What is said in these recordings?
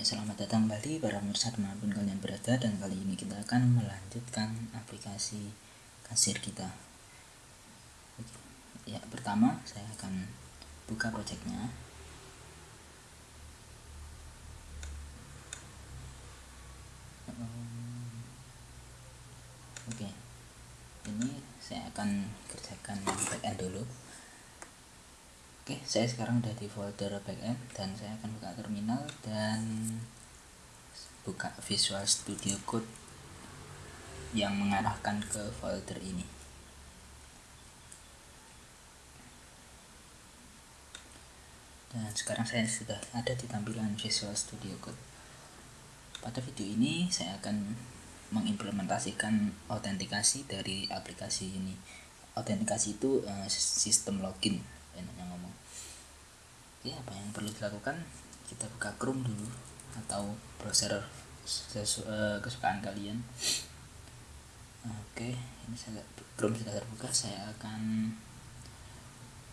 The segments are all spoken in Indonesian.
Ya, selamat datang kembali para pemirsa di mana pun kalian berada dan kali ini kita akan melanjutkan aplikasi kasir kita. Ya, pertama saya akan buka projectnya. Oke, ini saya akan kerjakan backend dulu. Oke, saya sekarang udah di folder backend dan saya akan buka terminal dan buka Visual Studio Code yang mengarahkan ke folder ini. Dan sekarang saya sudah ada di tampilan Visual Studio Code. Pada video ini saya akan mengimplementasikan autentikasi dari aplikasi ini. Autentikasi itu uh, sistem login enaknya ngomong ya apa yang perlu dilakukan? Kita buka Chrome dulu atau browser uh, kesukaan kalian. Oke ini saya Chrome sudah terbuka saya akan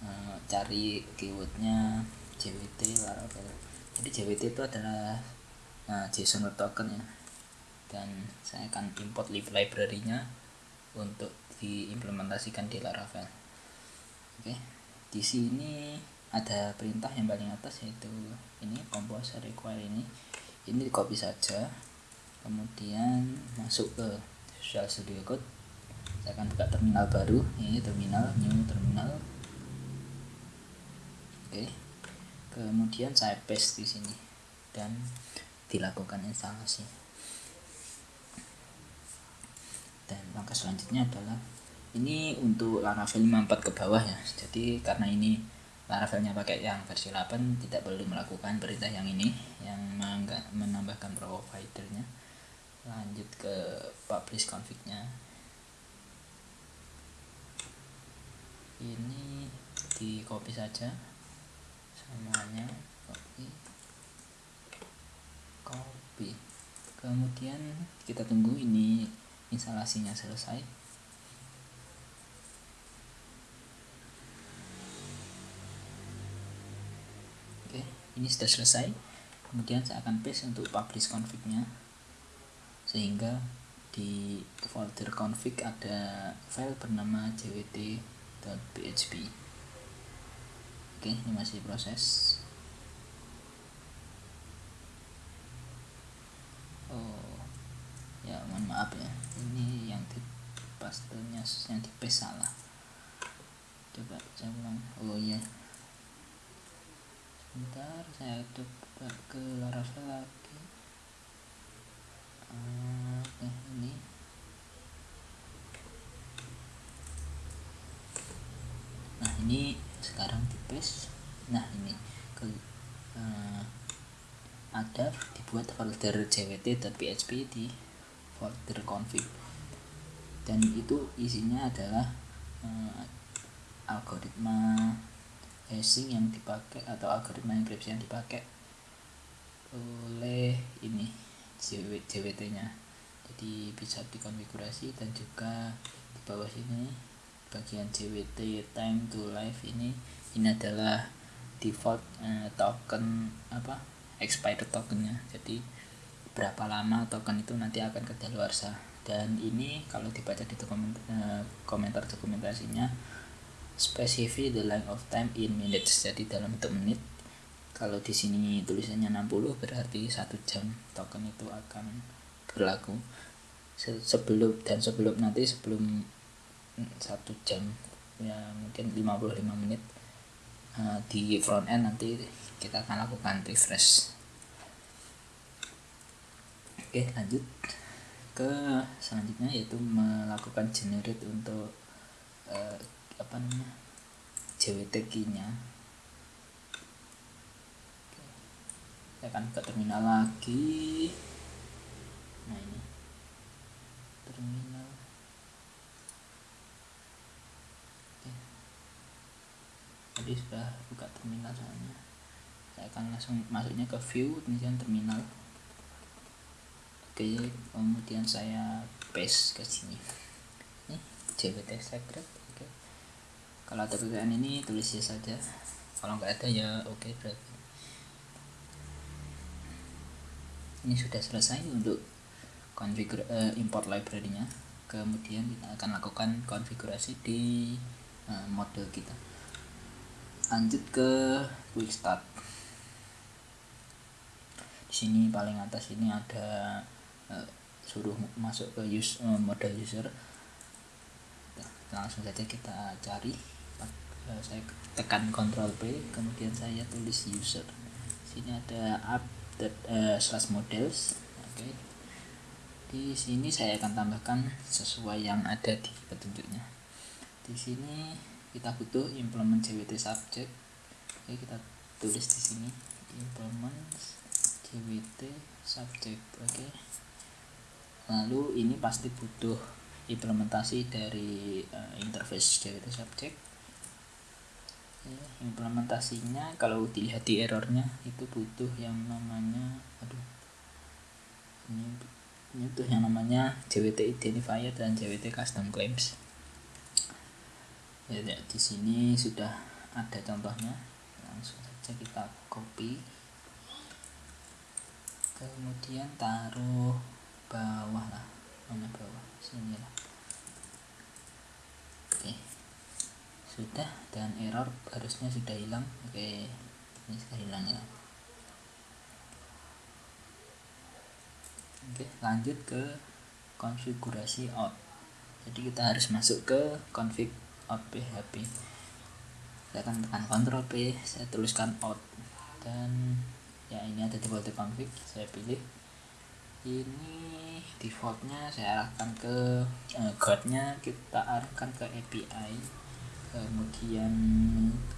uh, cari keywordnya JWT Laravel jadi JWT itu adalah uh, JSON token ya. Dan saya akan import library-nya untuk diimplementasikan di Laravel. Oke di sini ada perintah yang paling atas yaitu ini composer require ini. Ini di copy saja kemudian masuk ke Visual Studio Code. Saya akan buka terminal baru ini terminal new terminal. Oke. Kemudian saya paste di sini dan dilakukan instalasi. Dan langkah selanjutnya adalah ini untuk Laravel 54 ke bawah ya. Jadi karena ini Laravelnya pakai yang versi 8 tidak perlu melakukan perintah yang ini yang menambahkan providernya lanjut ke publish config-nya ini di copy saja semuanya copy copy. Kemudian kita tunggu ini instalasinya selesai ini sudah selesai. Kemudian saya akan paste untuk publish config-nya. Sehingga di folder config ada file bernama jwt.php oke ini masih proses. Oh ya mohon maaf ya. Ini yang di pastenya yang di paste salah. Coba saya ulang. Oh iya sebentar saya coba ke Laravel lagi. Uh, oke ini. Nah ini sekarang paste nah ini ke uh, ada dibuat folder jwt.php di folder config. Dan itu isinya adalah uh, algoritma hashing yang dipakai atau algoritma enkripsi yang dipakai oleh ini JWT nya jadi bisa dikonfigurasi dan juga di bawah sini bagian JWT time to life ini ini adalah default eh, token apa expired tokennya. Jadi berapa lama token itu nanti akan kedaluarsa. Dan ini kalau dibaca di dokumen, eh, komentar dokumentasinya specify the length of time in minutes. Jadi dalam bentuk menit. Kalau di sini tulisannya 60 berarti satu jam token itu akan berlaku. Sebelum dan sebelum nanti sebelum satu jam ya mungkin 55 menit uh, di front end nanti kita akan lakukan refresh. Oke lanjut ke selanjutnya yaitu melakukan generate untuk uh, apa namanya JWT key nya saya akan ke terminal lagi. Nah ini. Terminal. Oke. tadi sudah buka terminal soalnya. Saya akan langsung masuknya ke view kemudian terminal. Oke kemudian saya paste ke sini. Ini JWT secret kalau ada perbedaan ini tulis ya saja. Kalau nggak ada ya oke okay, berarti. Ini sudah selesai untuk konfigur uh, import library-nya. Kemudian kita akan lakukan konfigurasi di uh, model kita. Lanjut ke quick start. Di sini paling atas ini ada uh, suruh masuk ke use uh, model user. Nah, langsung saja kita cari uh, saya tekan Ctrl P kemudian saya tulis user. Sini ada app uh, slash models. Oke. Okay. di sini saya akan tambahkan sesuai yang ada di petunjuknya. Di sini kita butuh implement jwt subject. Oke okay, kita tulis di sini implement jwt subject. Oke. Okay lalu ini pasti butuh implementasi dari uh, interface JWT subject implementasinya kalau dilihat di errornya itu butuh yang namanya aduh ini ini tuh yang namanya JWT identifier dan JWT custom claims. Ya, ya di sini sudah ada contohnya. Langsung saja kita copy. Kemudian taruh bawah lah mana bawah sini lah oke sudah dan error harusnya sudah hilang. Oke ini sudah hilang ya. Oke lanjut ke konfigurasi out. Jadi kita harus masuk ke config out php saya akan tekan Ctrl P saya tuliskan out. Dan ya ini ada default config saya pilih. Ini defaultnya saya arahkan ke uh, guardnya kita arahkan ke API kemudian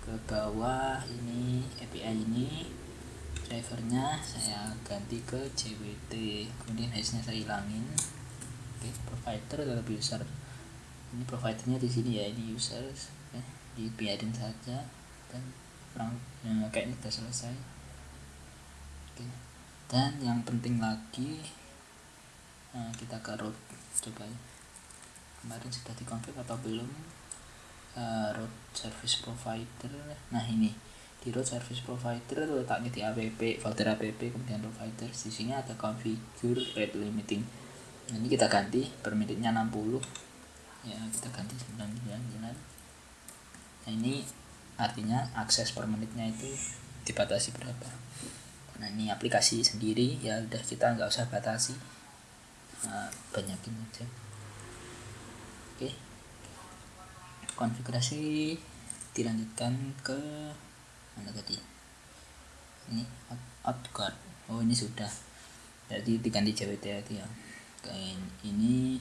ke bawah ini API ini drivernya saya ganti ke JWT kemudian hashnya saya hilangin. Oke provider tetap user. Ini providernya di sini ya ini users oke dibiarin saja. Dan kurang ya, kayaknya sudah selesai. Oke dan yang penting lagi nah, kita ke root coba. Kemarin sudah dikonfig atau belum uh, root service provider. Nah ini. Di root service provider letaknya di app folder app kemudian provider di sini ada configure rate limiting. Nah, ini kita ganti per menitnya 60 ya kita ganti 99 nah ini artinya akses per menitnya itu dibatasi berapa. Nah ini aplikasi sendiri. Ya udah kita nggak usah batasi. Nah, banyakin aja. Oke konfigurasi dilanjutkan ke mana tadi? Ini outguard oh ini sudah. Jadi diganti JWT ya. Kayak ini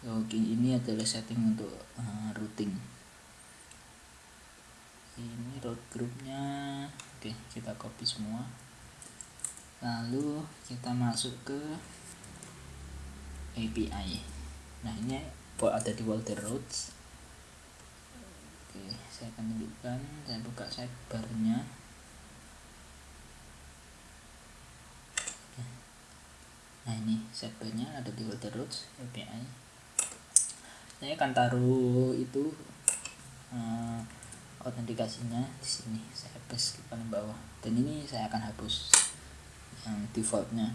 login ini adalah setting untuk uh, routing. Ini root groupnya. Oke kita copy semua. Lalu kita masuk ke API nah ini ada di Walter Roads oke saya akan tunjukkan saya buka sidebarnya nah ini sidebarnya ada di Walter Roads API saya akan taruh itu uh, autentikasinya di sini. Saya paste di paling bawah. Dan ini saya akan hapus yang defaultnya.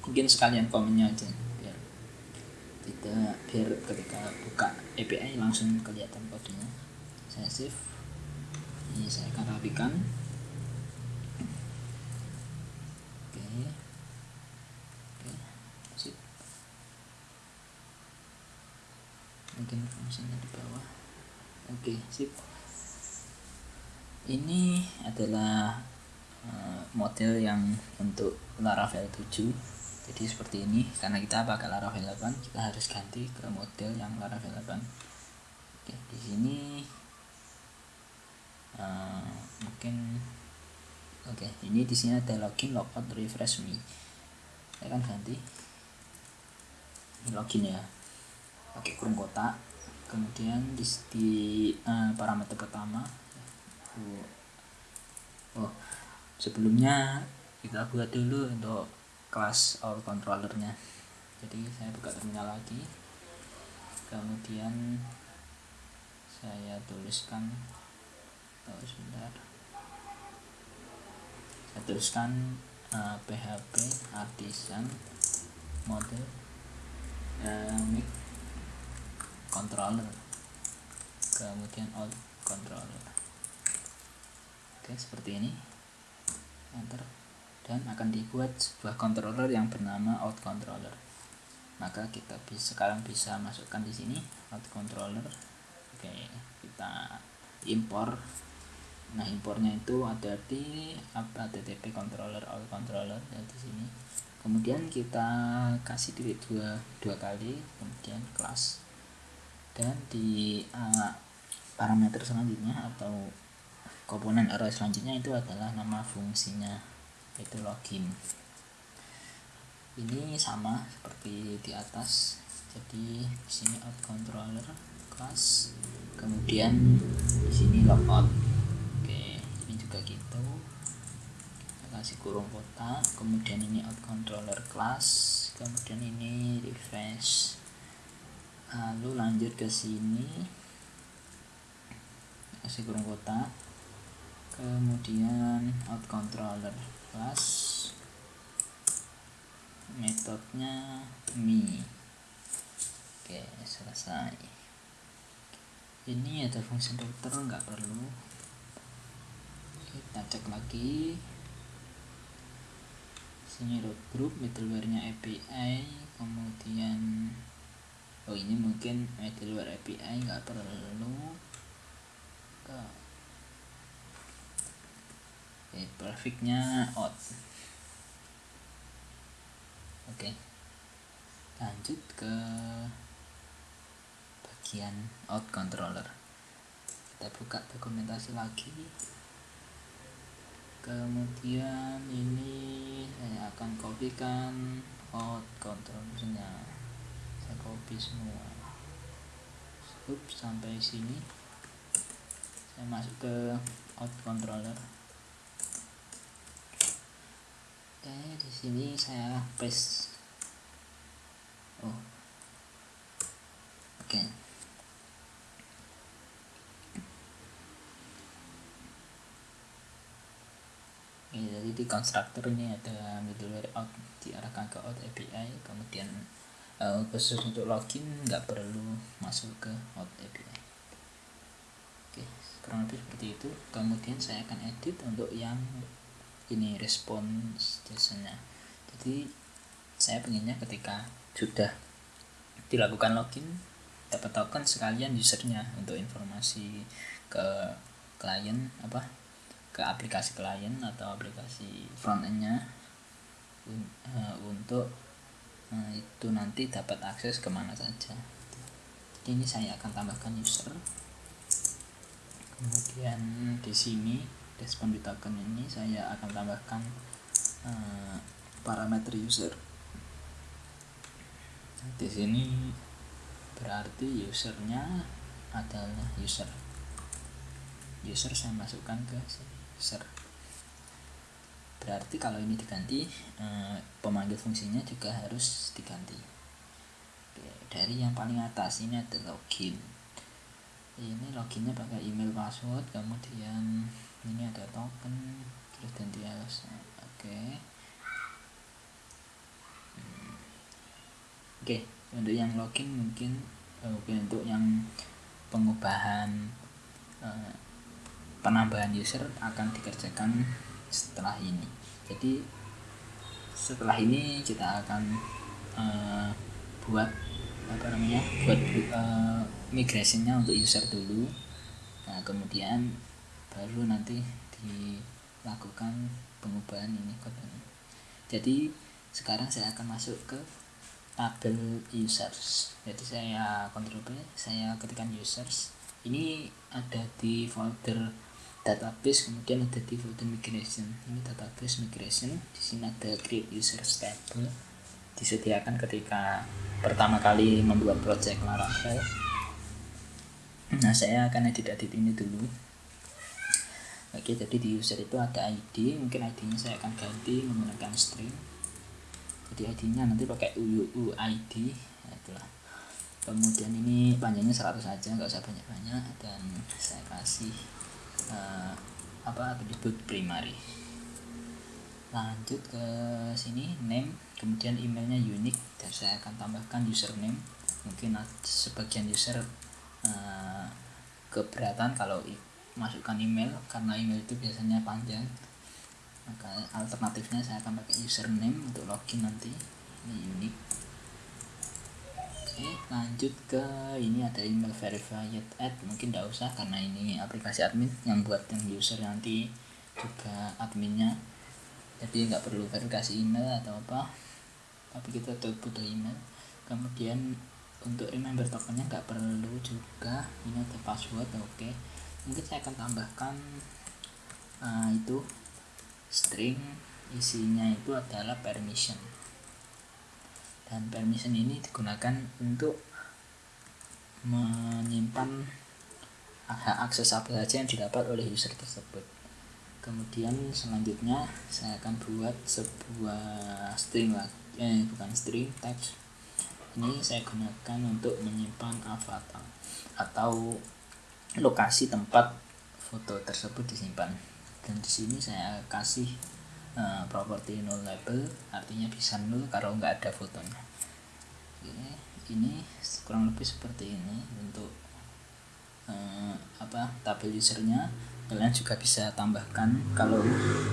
Mungkin sekalian komennya aja biar tidak biar ketika buka API langsung kelihatan kodenya saya save. Ini saya akan rapikan. Oke. Oke sip. Mungkin fungsinya di bawah. Oke sip. Ini adalah uh, model yang untuk Laravel 7 jadi seperti ini. Karena kita pakai Laravel 8 kita harus ganti ke model yang Laravel 8 oke di sini uh, mungkin oke ini di sini ada login logout refresh me. Saya akan ganti. Ini login ya. Pakai kurung kotak. Kemudian di, di uh, parameter pertama. Oh sebelumnya kita buat dulu untuk kelas all controllernya. Jadi saya buka terminal lagi. Kemudian saya tuliskan oh sebentar. Saya tuliskan uh, PHP artisan mode uh, controller. Kemudian out controller. Oke seperti ini. Enter. Dan akan dibuat sebuah controller yang bernama out controller. Maka kita bisa sekarang bisa masukkan di sini out controller. Oke kita impor nah impornya itu ada di http controller out controller ya di sini. Kemudian kita kasih delete dua dua kali kemudian kelas. Dan di uh, parameter selanjutnya atau komponen array selanjutnya itu adalah nama fungsinya yaitu login. Ini sama seperti di atas. Jadi di sini out controller class kemudian di sini logout juga gitu kasih kurung kotak kemudian ini out controller class kemudian ini refresh. Lalu lanjut ke sini. Kasih kurung kotak. Kemudian out controller class metodenya me oke selesai. Ini ada fungsi dokter nggak perlu. Kita cek lagi sini root group middleware API kemudian oh ini mungkin middleware API nggak perlu. Ke okay, perfectnya out. Oke. Lanjut ke bagian out controller. Kita buka dokumentasi lagi kemudian ini saya akan kopikan out controllernya saya copy semua. Up, sampai sini. Saya masuk ke out controller. Oke di sini saya paste. Oh. Oke. okay. Ya, jadi di konstruktor ini ada middleware out diarahkan ke out API kemudian uh, khusus untuk login nggak perlu masuk ke out API oke kurang lebih seperti itu. Kemudian saya akan edit untuk yang ini response jasanya. Jadi saya pengennya ketika sudah dilakukan login dapat token sekalian usernya untuk informasi ke klien apa ke aplikasi klien atau aplikasi front endnya uh, untuk uh, itu nanti dapat akses ke mana saja. Ini saya akan tambahkan user. Kemudian di sini respon di token ini saya akan tambahkan uh, parameter user. Di sini berarti usernya adalah user. User saya masukkan ke sini user berarti kalau ini diganti eh, pemanggil fungsinya juga harus diganti. Dari yang paling atas ini ada login. Ini loginnya pakai email password kemudian ini ada token alasan oke. Hmm. oke untuk yang login mungkin eh, oke untuk yang pengubahan eh, penambahan user akan dikerjakan setelah ini. Jadi setelah ini kita akan uh, buat apa namanya buat uh, migrasinya untuk user dulu. Nah kemudian baru nanti dilakukan pengubahan ini kodenya jadi sekarang saya akan masuk ke tabel users. Jadi saya kontrol B saya ketikkan users. Ini ada di folder database kemudian ada folder migration. Ini database migration di sini ada create user table disediakan ketika pertama kali membuat project Laravel nah saya akan edit edit ini dulu. Oke jadi di user itu ada ID mungkin ID nya saya akan ganti menggunakan string. Jadi ID nya nanti pakai UUID nah, itulah. Kemudian ini panjangnya 100 saja nggak usah banyak-banyak. Dan saya kasih uh, apa atribut primary. Lanjut ke sini name kemudian emailnya unik dan saya akan tambahkan username. Mungkin sebagian user uh, keberatan kalau masukkan email karena email itu biasanya panjang. Maka alternatifnya saya akan pakai username untuk login nanti ini unik oke lanjut ke ini ada email verified add mungkin tidak usah karena ini aplikasi admin yang buat yang user nanti juga adminnya. Jadi nggak perlu verifikasi email atau apa tapi kita tetap butuh email. Kemudian untuk remember tokennya nggak perlu juga ini ada password oke. Okay. mungkin saya akan tambahkan uh, itu string isinya itu adalah permission dan permission ini digunakan untuk menyimpan hak akses apa saja yang didapat oleh user tersebut. Kemudian selanjutnya saya akan buat sebuah string eh bukan string text. Ini saya gunakan untuk menyimpan avatar atau lokasi tempat foto tersebut disimpan. Dan di sini saya kasih uh, property null label artinya bisa null kalau nggak ada fotonya. Oke, ini kurang lebih seperti ini untuk uh, apa tabel usernya. Kalian juga bisa tambahkan kalau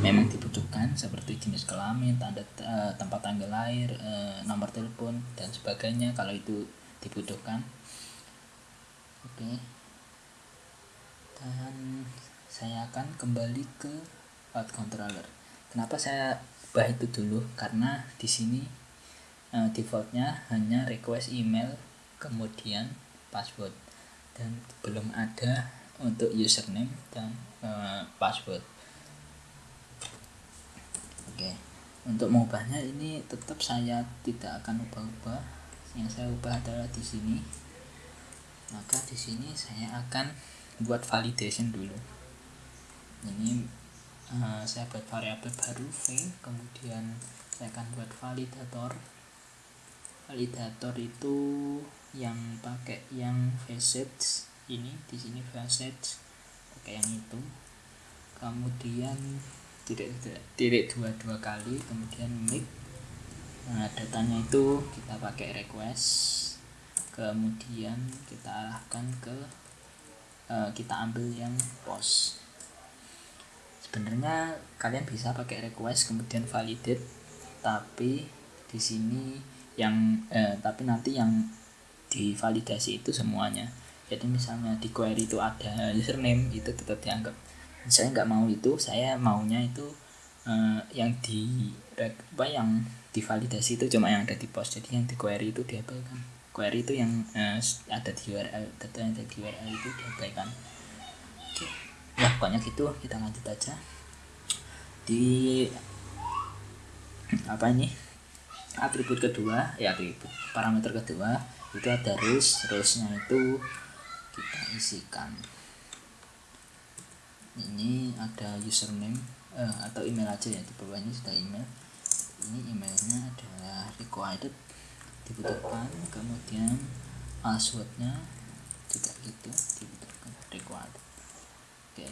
memang dibutuhkan seperti jenis kelamin tanda uh, tempat tanggal lahir uh, nomor telepon dan sebagainya kalau itu dibutuhkan. Oke. Dan saya akan kembali ke file controller kenapa saya ubah itu dulu? Karena di sini uh, defaultnya hanya request email kemudian password. Dan belum ada untuk username dan uh, password. Oke untuk mengubahnya ini tetap saya tidak akan ubah-ubah. Yang saya ubah adalah di sini. Maka di sini saya akan buat validation dulu. Ini uh, saya buat variabel baru v kemudian saya akan buat validator. Validator itu yang pakai yang facets ini di sini facets pakai yang itu. Kemudian tidak tidak dua dua kali kemudian make. Nah datanya itu kita pakai request. Kemudian kita arahkan ke uh, kita ambil yang post sebenarnya kalian bisa pakai request kemudian validate. Tapi di sini yang eh, tapi nanti yang divalidasi itu semuanya. Jadi misalnya di query itu ada username itu tetap dianggap. Saya nggak mau itu saya maunya itu eh, yang di apa yang divalidasi itu cuma yang ada di post. Jadi yang di query itu diabaikan. Query itu yang eh, ada di URL data yang ada di URL itu diabaikan ya pokoknya gitu kita lanjut aja. Di apa ini? Atribut kedua ya atribut parameter kedua itu ada rules. Rulesnya itu kita isikan. Ini ada username eh, atau email aja ya di bawahnya sudah email. Ini emailnya adalah required dibutuhkan kemudian passwordnya juga gitu dibutuhkan required oke.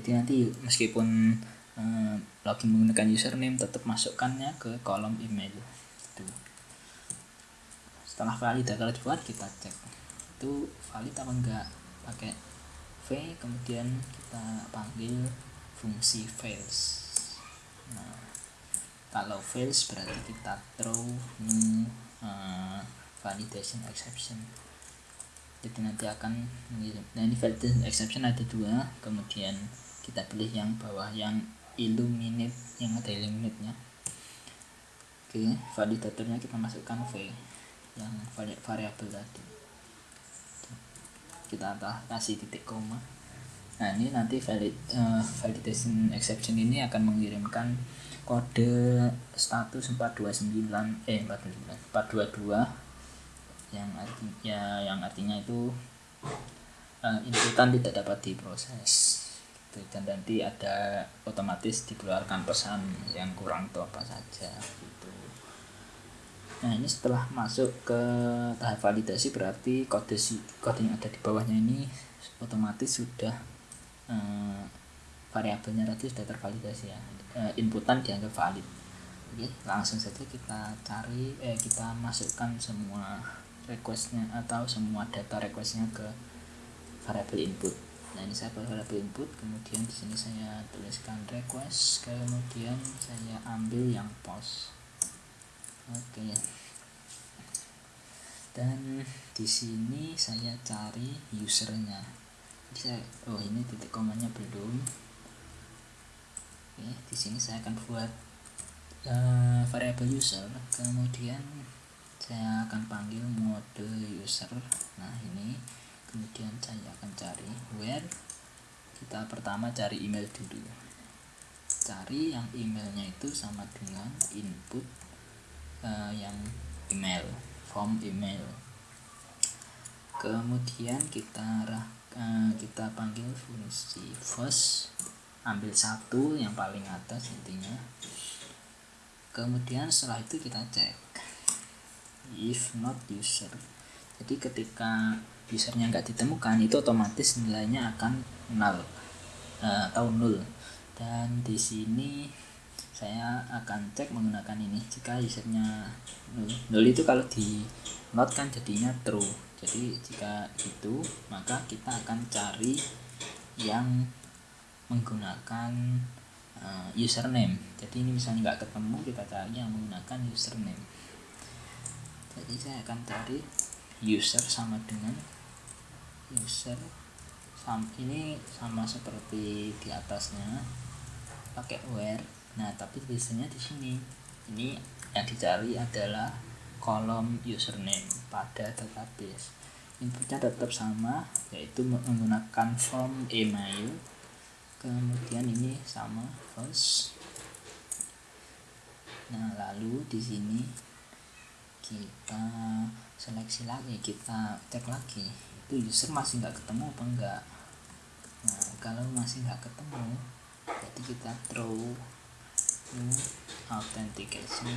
Jadi nanti meskipun eh, login menggunakan username tetap masukkannya ke kolom email. Itu setelah valid kalau dibuat kita cek. Itu valid apa enggak? Pakai v kemudian kita panggil fungsi fails nah kalau fails berarti kita throw new uh, validation exception jadi nanti akan mengirim. Nah ini validation exception ada dua. Kemudian kita pilih yang bawah yang illuminate yang ada illuminate nya oke validatornya kita masukkan v yang variabel tadi. Kita kasih titik koma. Nah ini nanti valid uh, validation exception ini akan mengirimkan kode status 429 eh 429 422 yang artinya ya, yang artinya itu uh, inputan tidak dapat diproses gitu. dan nanti ada otomatis dikeluarkan pesan yang kurang atau apa saja gitu. Nah ini setelah masuk ke tahap validasi berarti kode kode yang ada di bawahnya ini otomatis sudah uh, variabelnya tadi sudah tervalidasi ya uh, inputan dianggap valid oke langsung saja kita cari eh kita masukkan semua requestnya atau semua data requestnya ke variabel input. Nah ini saya variabel input kemudian di sini saya tuliskan request kemudian saya ambil yang post oke. Dan di sini saya cari usernya. Jadi saya oh ini titik komanya belum. Oke di sini saya akan buat uh, variabel user kemudian saya akan panggil mode user. Nah ini. Kemudian saya akan cari where. Kita pertama cari email dulu. Cari yang emailnya itu sama dengan input uh, yang email form email. Kemudian kita uh, kita panggil fungsi first. Ambil satu yang paling atas intinya. Kemudian setelah itu kita cek if not user. Jadi ketika usernya nggak ditemukan itu otomatis nilainya akan null uh, atau nul. Dan di sini saya akan cek menggunakan ini. Jika usernya nul nul itu kalau di not kan jadinya true. Jadi jika itu maka kita akan cari yang menggunakan uh, username. Jadi ini misalnya nggak ketemu kita cari yang menggunakan username jadi saya akan cari user sama dengan user sam ini sama seperti di atasnya pakai where. Nah tapi biasanya di sini. Ini yang dicari adalah kolom username pada database. Inputnya tetap sama yaitu menggunakan form email. Kemudian ini sama first nah lalu di sini kita seleksi lagi kita cek lagi. Itu user masih nggak ketemu apa enggak nah kalau masih nggak ketemu jadi kita throw new authentication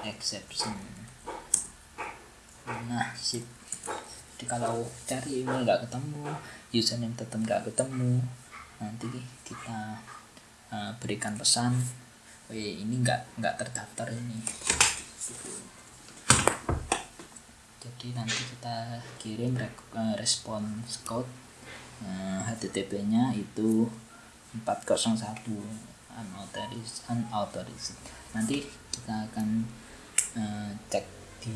exception. Nah sip. Jadi kalau cari email nggak ketemu username tetap nggak ketemu nanti kita uh, berikan pesan oh ini nggak nggak terdaftar ini jadi nanti kita kirim uh, respons code HTTP nya itu 401 unauthorized, unauthorized. nanti kita akan uh, cek di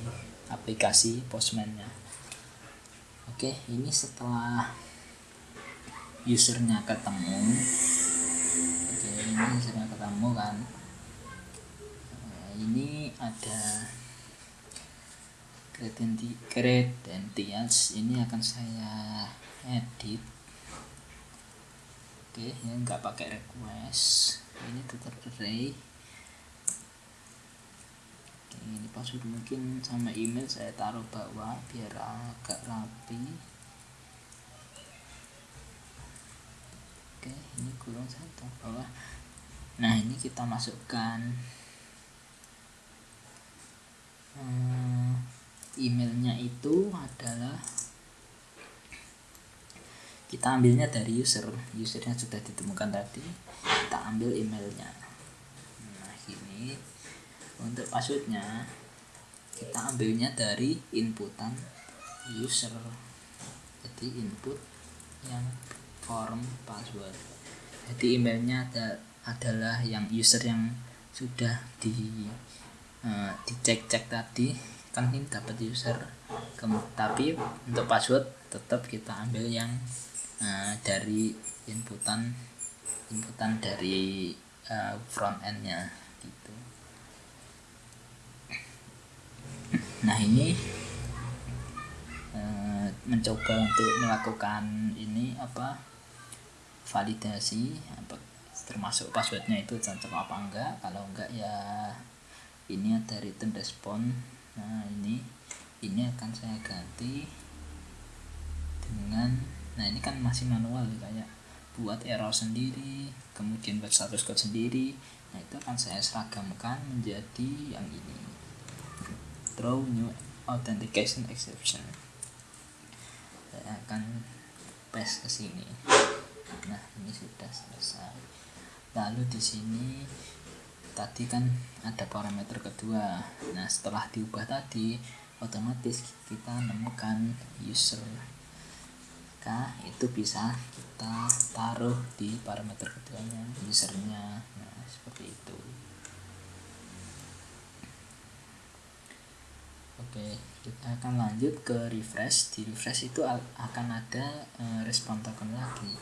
aplikasi postman nya oke ini setelah usernya ketemu. Oke ini usernya ketemu kan. Ini ada credentials ini akan saya edit. Oke ya nggak pakai request. Ini tetap array oke, ini password mungkin sama email saya taruh bawah biar agak rapi. Oke ini kurang saya taruh bawah. Nah ini kita masukkan. Hmm, emailnya itu adalah kita ambilnya dari user. Usernya sudah ditemukan tadi kita ambil emailnya. Nah ini untuk passwordnya kita ambilnya dari inputan user. Jadi input yang form password. Jadi emailnya ada adalah yang user yang sudah di uh, dicek-cek tadi kan ini dapat user tapi untuk password tetap kita ambil yang uh, dari inputan inputan dari uh, front endnya gitu. Nah ini uh, mencoba untuk melakukan ini apa validasi apa termasuk passwordnya itu cocok apa enggak. Kalau enggak ya ini ada return response nah ini ini akan saya ganti dengan nah ini kan masih manual kayak buat error sendiri kemudian buat status code sendiri nah itu akan saya seragamkan menjadi yang ini. Throw new authentication exception. Saya akan paste ke sini. Nah ini sudah selesai. Lalu di sini tadi kan ada parameter kedua. Nah setelah diubah tadi otomatis kita menemukan user K itu bisa kita taruh di parameter keduanya usernya. Nah seperti itu. Oke kita akan lanjut ke refresh. Di refresh itu akan ada uh, respon token lagi.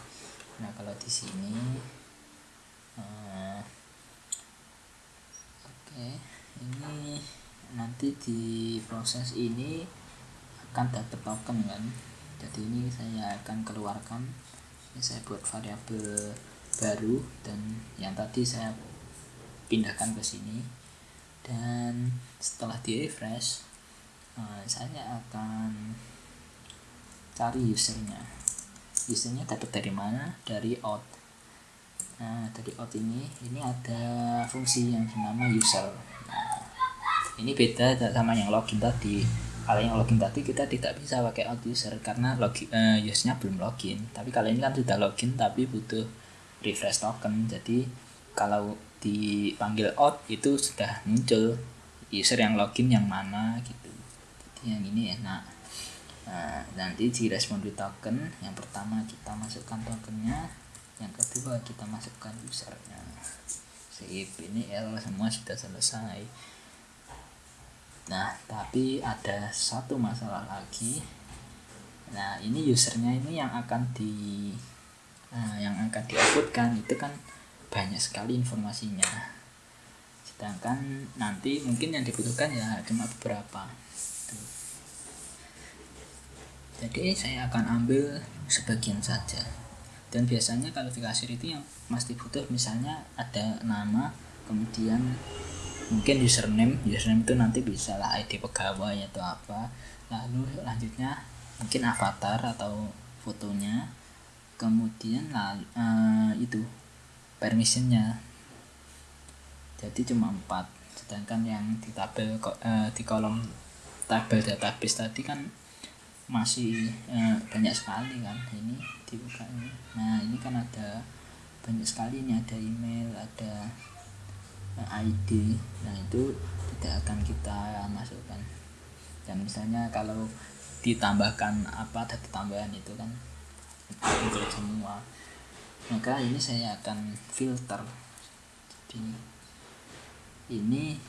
Nah kalau di sini uh, oke ini nanti di proses ini akan dapat token kan? Jadi ini saya akan keluarkan ini saya buat variabel baru dan yang tadi saya pindahkan ke sini. Dan setelah di refresh uh, saya akan cari usernya. Usernya dapat dari mana? Dari out nah dari out ini ini ada fungsi yang bernama user. Nah, ini beda sama yang login tadi. Kalau yang login tadi kita tidak bisa pakai out user karena login uh, usernya belum login. Tapi kalau ini kan sudah login tapi butuh refresh token. Jadi kalau dipanggil out itu sudah muncul user yang login yang mana gitu. Jadi yang ini enak. Nah, nanti di respon token yang pertama kita masukkan tokennya yang kedua kita masukkan usernya. Sip ini L semua sudah selesai. Nah tapi ada satu masalah lagi. Nah ini usernya ini yang akan di uh, yang akan diuploadkan. Itu kan banyak sekali informasinya. Sedangkan nanti mungkin yang dibutuhkan ya cuma beberapa. Jadi saya akan ambil sebagian saja dan biasanya kalau di kasir itu yang mesti butuh misalnya ada nama kemudian mungkin username. Username itu nanti bisa lah ID pegawai atau apa. Lalu selanjutnya mungkin avatar atau fotonya. Kemudian lalu, uh, itu permissionnya. Jadi cuma empat. Sedangkan yang di tabel uh, di kolom tabel database tadi kan masih uh, banyak sekali kan ini dibuka ini nah ini kan ada banyak sekali ini ada email ada ID nah itu tidak akan kita masukkan. Dan misalnya kalau ditambahkan apa data tambahan itu kan include semua. Maka ini saya akan filter. Jadi ini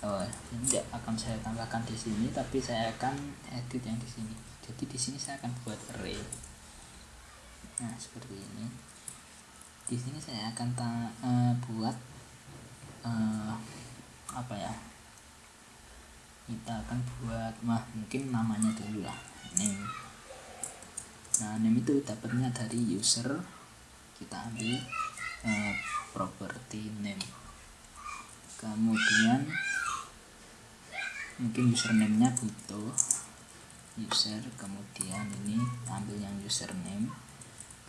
oh ini tidak akan saya tambahkan di sini tapi saya akan edit yang di sini. Jadi di sini saya akan buat array nah seperti ini. Di sini saya akan uh, buat uh, apa ya? Kita akan buat mah mungkin namanya dulu lah name. Nah name itu dapatnya dari user. Kita ambil uh, property name. Kemudian mungkin username nya butuh user. Kemudian ini ambil yang username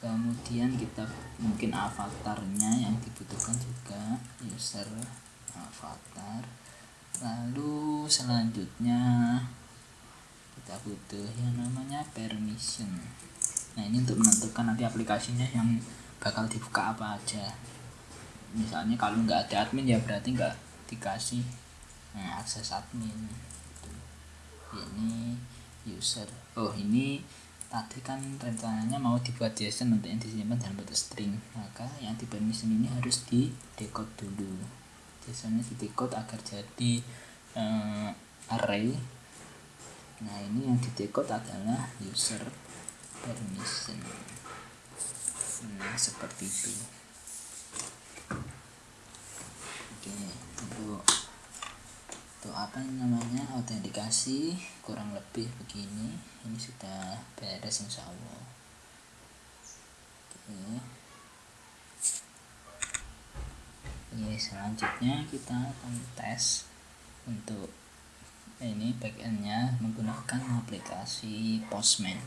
kemudian kita mungkin avatarnya yang dibutuhkan juga. User avatar. Lalu selanjutnya kita butuh yang namanya permission. Nah ini untuk menentukan nanti aplikasinya yang bakal dibuka apa aja. Misalnya kalau nggak ada admin ya berarti nggak dikasih nah, akses admin. Ini user. Oh ini tadi kan rencananya mau dibuat JSON untuk yang disimpan dalam bentuk string. Maka yang di permission ini harus di decode dulu. JSON-nya di decode agar jadi uh, array. Nah ini yang di decode adalah user permission. Nah seperti itu. Oke untuk untuk apa namanya? Autentikasi kurang lebih begini. Ini sudah beres insya Allah. Oke. Oke, selanjutnya kita akan tes untuk ini backendnya menggunakan aplikasi Postman.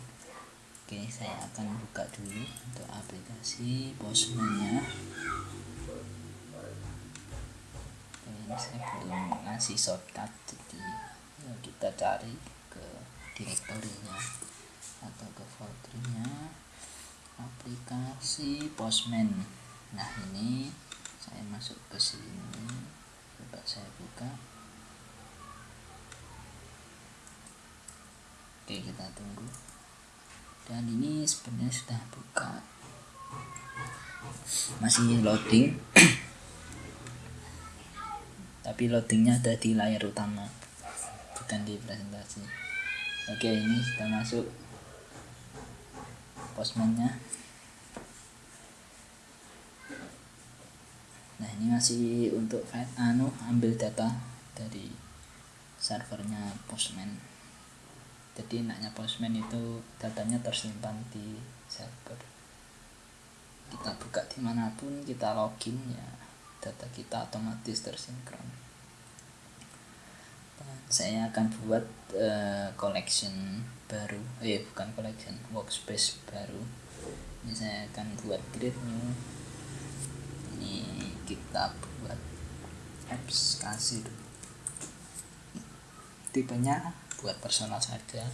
Oke saya akan buka dulu untuk aplikasi Postman-nya ini saya belum ngasih shortcut jadi ya kita cari ke direktorinya atau ke foldernya. Aplikasi Postman. Nah ini saya masuk ke sini. Coba saya buka. Oke kita tunggu. Dan ini sebenarnya sudah buka. Masih loading tapi loadingnya ada di layar utama. Bukan di presentasi. Oke ini sudah masuk postmannya nah ini masih untuk anu ambil data dari servernya postman jadi enaknya postman itu datanya tersimpan di server. Kita buka di mana pun kita login ya data kita otomatis tersinkron saya akan buat uh, collection baru. Eh bukan collection workspace baru. Ini saya akan buat create new ini kita buat apps kasir tipenya buat personal saja.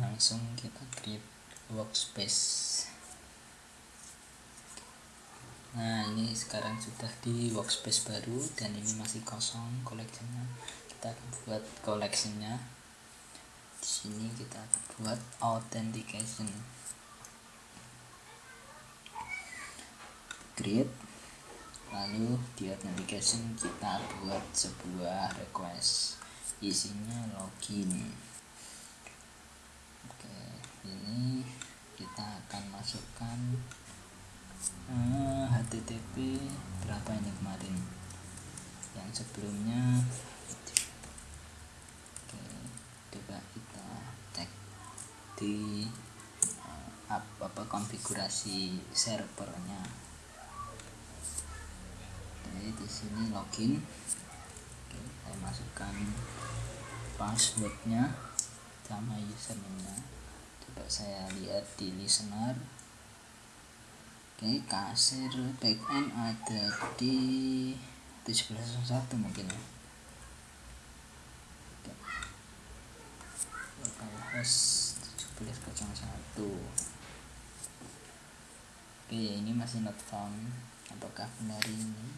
Langsung kita create workspace nah ini sekarang sudah di workspace baru dan ini masih kosong koleksinya. Kita akan buat koleksinya. Di sini kita buat authentication. Create. Lalu di authentication kita buat sebuah request. Isinya login. Oke ini kita akan masukkan uh, eh, HTTP berapa ini kemarin? Yang sebelumnya. Oke coba kita cek di uh, apa, apa konfigurasi servernya. Jadi di sini login. Oke saya masukkan passwordnya sama username coba saya lihat di listener oke kasir backend ada di 1701 mungkin ya. Localhost 1701 oke ini masih not found. Apakah benar ini?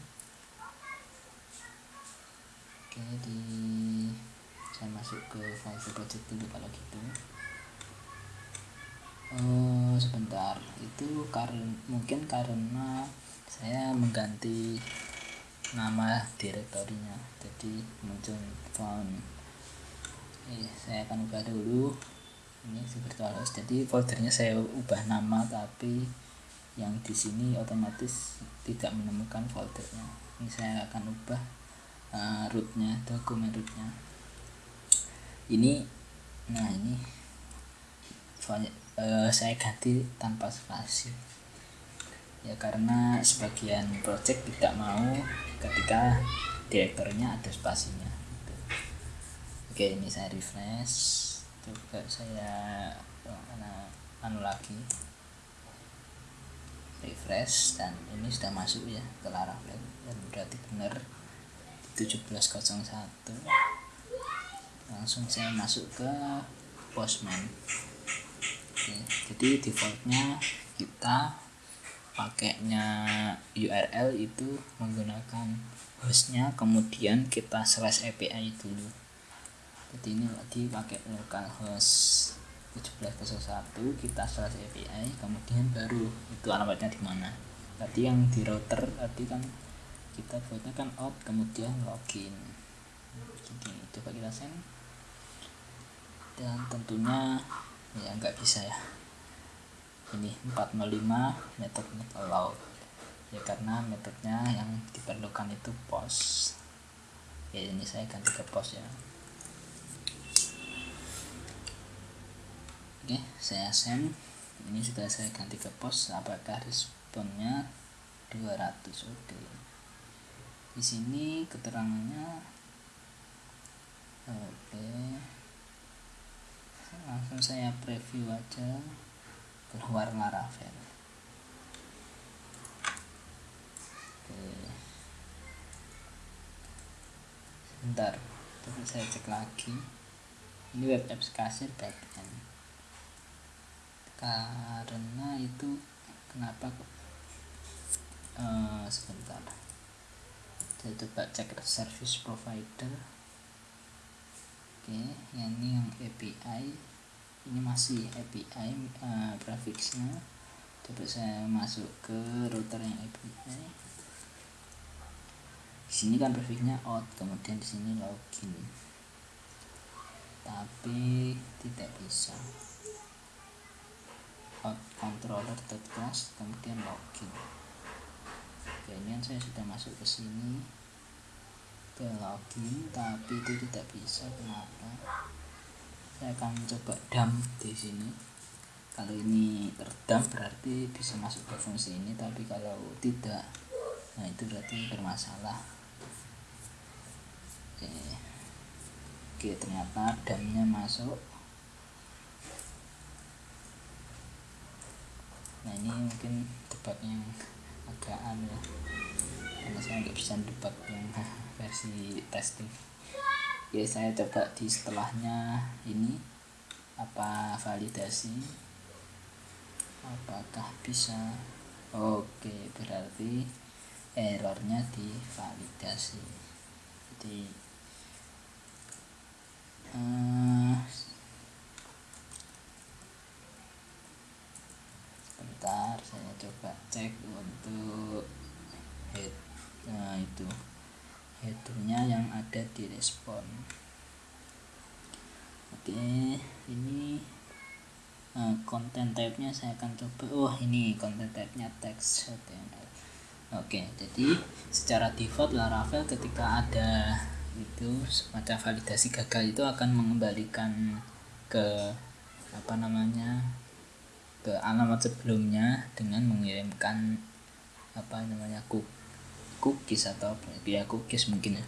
Oke di saya masuk ke file project dulu kalau gitu oh sebentar. Itu karena mungkin karena saya mengganti nama direktorinya. Jadi muncul found eh, saya akan ubah dulu. Ini virtualhost jadi foldernya saya ubah nama tapi yang di sini otomatis tidak menemukan foldernya. Ini saya akan ubah uh, rootnya dokumen rootnya. Ini nah ini uh, saya ganti tanpa spasi. Ya karena sebagian project tidak mau ketika direkturnya ada spasinya. Oke ini saya refresh. Coba saya mana anu lagi. Refresh dan ini sudah masuk ya ke Laravel dan berarti benar 1701 langsung saya masuk ke postman Oke, jadi defaultnya kita pakainya URL itu menggunakan hostnya kemudian kita slash API dulu. Jadi ini lagi pakai localhost 1701 kita slash API kemudian baru itu alamatnya di mana. Tadi yang di router tadi kan kita buatnya kan out kemudian login. Jadi coba kita send dan tentunya ya nggak bisa ya. Ini 405 method not allowed ya karena metodenya yang diperlukan itu post ya ini saya ganti ke post ya. Oke saya send. Ini sudah saya ganti ke post apakah responnya? 200 oke. Di sini keterangannya. Oke langsung saya preview aja. Keluar Laravel. Oke. Sebentar tapi saya cek lagi. Ini web apps kasir backend karena itu kenapa uh, sebentar. Saya coba cek service provider. Oke yang ini yang API ini masih API uh, prefixnya coba saya masuk ke router yang API di sini kan prefixnya out kemudian di sini login. Tapi tidak bisa. Out controller class kemudian login. Kan saya sudah masuk ke sini. Ke login tapi itu tidak bisa. Kenapa saya akan coba dump di sini. Kalau ini terdam berarti bisa masuk ke fungsi ini tapi kalau tidak nah itu berarti bermasalah. Oke. Oke ternyata damnya masuk. Nah ini mungkin debat yang agak aneh ya. Karena saya nggak bisa debat yang versi testing oke saya coba di setelahnya ini apa validasi? Apakah bisa? Oke berarti errornya divalidasi. Jadi uh, sebentar saya coba cek untuk head nah itu headernya yang ada di respon. Oke ini konten uh, type-nya saya akan coba. Oh ini konten type-nya text HTML. Oke jadi secara default Laravel ketika ada itu semacam validasi gagal itu akan mengembalikan ke apa namanya ke alamat sebelumnya dengan mengirimkan apa namanya cookies atau ya cookies mungkin ya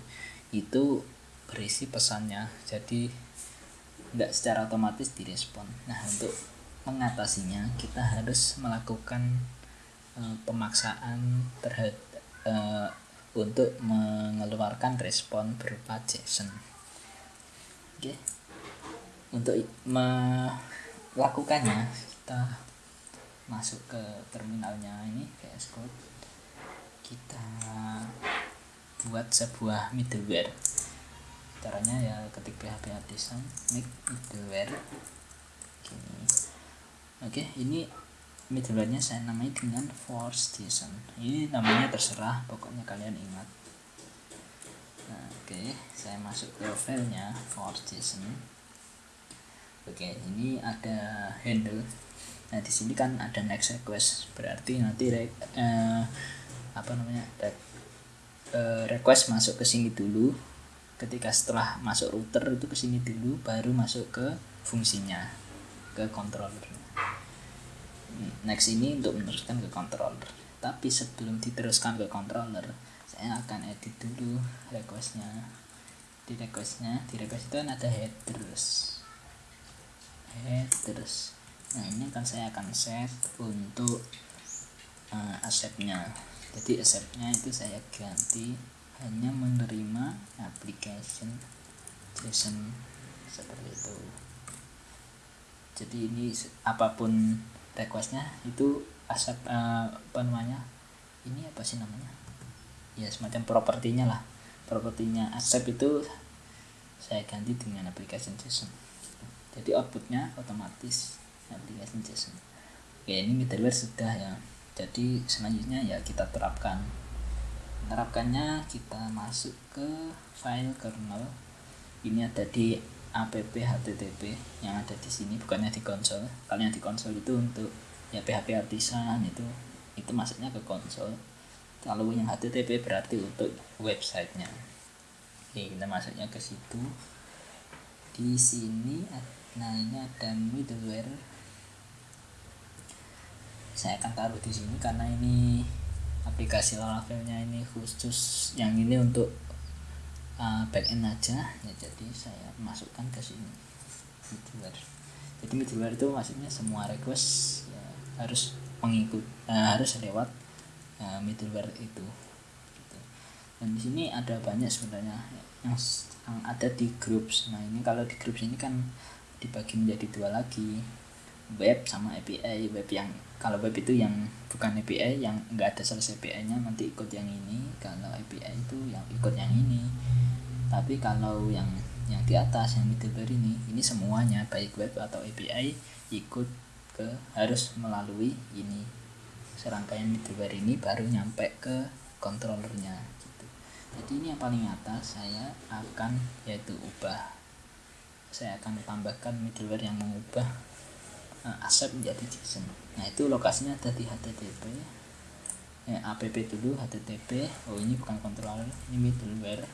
itu berisi pesannya jadi tidak secara otomatis direspon nah untuk mengatasinya kita harus melakukan uh, pemaksaan terhadap uh, untuk mengeluarkan respon berupa JSON. Oke. Okay. Untuk melakukannya kita masuk ke terminalnya ini VS Code. Kita buat sebuah middleware. Caranya ya ketik PHP artisan make middleware. Gini. Oke ini middleware-nya saya namai dengan force JSON. Ini namanya terserah pokoknya kalian ingat. Nah, oke saya masuk ke filenya force JSON. Oke ini ada handle. Nah di sini kan ada next request. Berarti nanti re, eh, apa namanya eh, request masuk ke sini dulu. Ketika setelah masuk router itu ke sini dulu baru masuk ke fungsinya ke controller next ini untuk meneruskan ke controller. Tapi sebelum diteruskan ke controller saya akan edit dulu requestnya. Di requestnya di request itu kan ada headers. Headers. Nah ini kan saya akan set untuk uh, assetnya jadi assetnya itu saya ganti hanya menerima application JSON seperti itu. Jadi ini apa pun requestnya itu aset uh, apa namanya ini apa sih namanya? Ya semacam propertinya lah. Propertinya accept itu saya ganti dengan application JSON. Jadi outputnya otomatis application JSON. Oke ini middleware sudah ya jadi selanjutnya ya kita terapkan. Terapkannya kita masuk ke file kernel. Ini ada di app http yang ada di sini bukannya di konsol. Kalau yang di konsol itu untuk ya php artisan itu itu masuknya ke konsol. Kalau yang http berarti untuk websitenya. Oke kita masuknya ke situ. Di sini nah ini ada middleware saya akan taruh di sini karena ini aplikasi Laravelnya ini khusus yang ini untuk uh, backend aja. Ya jadi saya masukkan ke sini. Middleware. Jadi middleware itu maksudnya semua request ya, harus mengikut uh, harus lewat uh, middleware itu. Gitu. dan di sini ada banyak sebenarnya yang yang ada di groups. Nah ini kalau di groups ini kan dibagi menjadi dua lagi web sama API web yang kalau web itu yang bukan API yang enggak ada selesai API nya nanti ikut yang ini. Kalau API itu yang ikut yang ini. Tapi kalau yang yang di atas yang middleware ini ini semuanya baik web atau API ikut ke harus melalui ini. Serangkaian middleware ini baru nyampe ke controllernya gitu. Jadi ini yang paling atas saya akan yaitu ubah. Saya akan tambahkan middleware yang mengubah uh, aset menjadi JSON nah itu lokasinya ada di HTTP eh, app dulu HTTP oh ini bukan controller ini middleware.